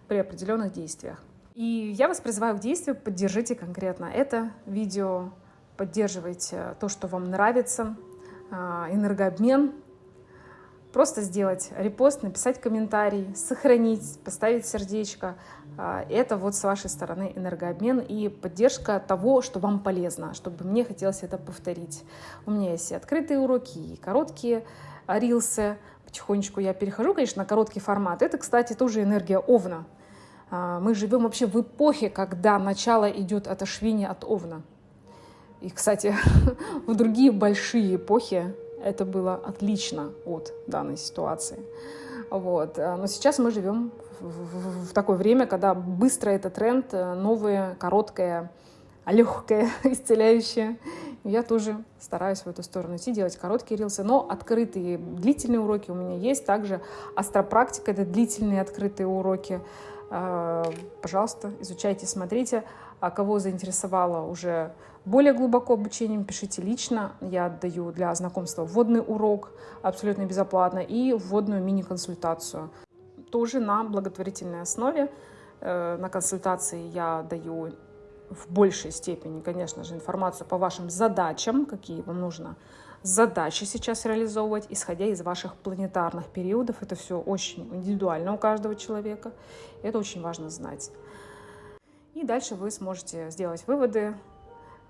при определенных действиях. И я вас призываю к действию, поддержите конкретно это видео, поддерживайте то, что вам нравится, а, энергообмен, просто сделать репост, написать комментарий, сохранить, поставить сердечко. А, это вот с вашей стороны энергообмен и поддержка того, что вам полезно, чтобы мне хотелось это повторить. У меня есть и открытые уроки, и короткие рилсы. Потихонечку я перехожу, конечно, на короткий формат. Это, кстати, тоже энергия Овна. А, мы живем вообще в эпохе, когда начало идет от Ашвини, от Овна. И, кстати, в другие большие эпохи это было отлично от данной ситуации. Вот. Но сейчас мы живем в, в, такое время, когда быстро этот тренд, э, новое, короткое, легкое, исцеляющее. Я тоже стараюсь в эту сторону идти, делать короткие рилсы, но открытые длительные уроки у меня есть. Также астропрактика — это длительные открытые уроки. Э, пожалуйста, изучайте, смотрите. А кого заинтересовало уже более глубоко обучением, пишите лично. Я даю для знакомства вводный урок абсолютно безоплатно и вводную мини-консультацию. Тоже на благотворительной основе. Э, на консультации я даю в большей степени, конечно же, информацию по вашим задачам, какие вам нужно задачи сейчас реализовывать, исходя из ваших планетарных периодов. Это все очень индивидуально у каждого человека. Это очень важно знать. И дальше вы сможете сделать выводы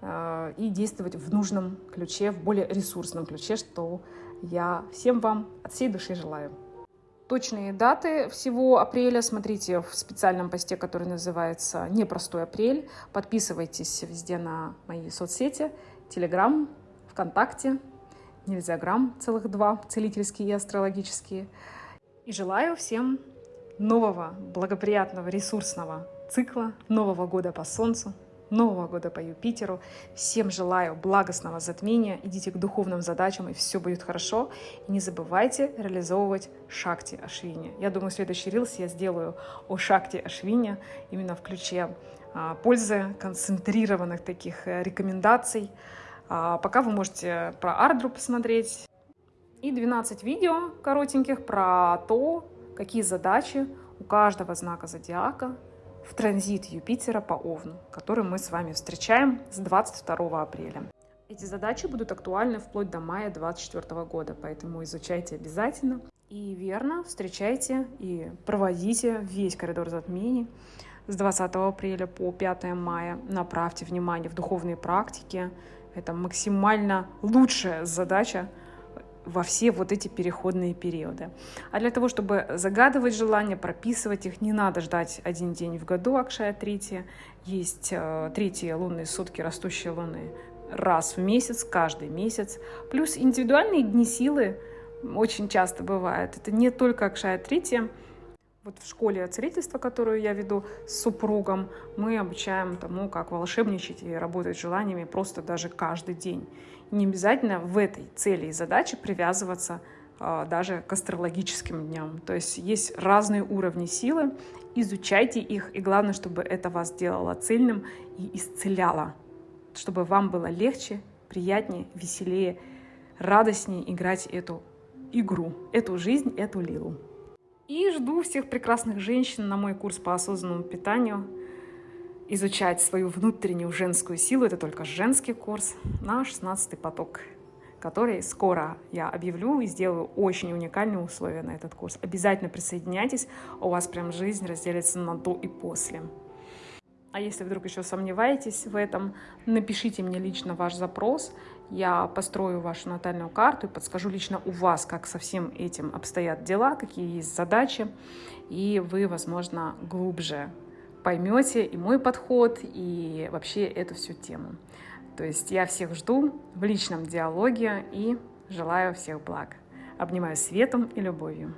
э, и действовать в нужном ключе, в более ресурсном ключе, что я всем вам от всей души желаю. Точные даты всего апреля смотрите в специальном посте, который называется «Непростой апрель». Подписывайтесь везде на мои соцсети, Телеграм, ВКонтакте, Нельзя грамм, целых два, целительские и астрологические. И желаю всем нового, благоприятного, ресурсного цикла, Нового года по Солнцу, Нового года по Юпитеру. Всем желаю благостного затмения, идите к духовным задачам, и все будет хорошо. И не забывайте реализовывать Шакти Ашвини. Я думаю, следующий рилс я сделаю о Шакти Ашвини, именно в ключе а, пользы, концентрированных таких э, рекомендаций. А пока вы можете про Ардру посмотреть. И 12 видео коротеньких про то, какие задачи у каждого знака зодиака в транзит Юпитера по Овну, который мы с вами встречаем с 22 апреля. Эти задачи будут актуальны вплоть до мая 2024 года, поэтому изучайте обязательно. И верно встречайте и проводите весь коридор затмений с 20 апреля по 5 мая. Направьте внимание в духовные практики. Это максимально лучшая задача во все вот эти переходные периоды. А для того, чтобы загадывать желания, прописывать их, не надо ждать один день в году, Акшая третья. Есть э, третьи лунные сутки, растущие луны раз в месяц, каждый месяц. Плюс индивидуальные дни силы очень часто бывают. Это не только Акшая третья, вот в школе целительства, которую я веду с супругом, мы обучаем тому, как волшебничать и работать с желаниями просто даже каждый день. Не обязательно в этой цели и задаче привязываться а, даже к астрологическим дням. То есть есть разные уровни силы, изучайте их, и главное, чтобы это вас делало цельным и исцеляло, чтобы вам было легче, приятнее, веселее, радостнее играть эту игру, эту жизнь, эту лилу. И жду всех прекрасных женщин на мой курс по осознанному питанию. Изучать свою внутреннюю женскую силу, это только женский курс, на 16 поток, который скоро я объявлю и сделаю очень уникальные условия на этот курс. Обязательно присоединяйтесь, у вас прям жизнь разделится на до и после. А если вдруг еще сомневаетесь в этом, напишите мне лично ваш запрос. Я построю вашу натальную карту и подскажу лично у вас, как со всем этим обстоят дела, какие есть задачи. И вы, возможно, глубже поймете и мой подход, и вообще эту всю тему. То есть я всех жду в личном диалоге и желаю всех благ. Обнимаю светом и любовью.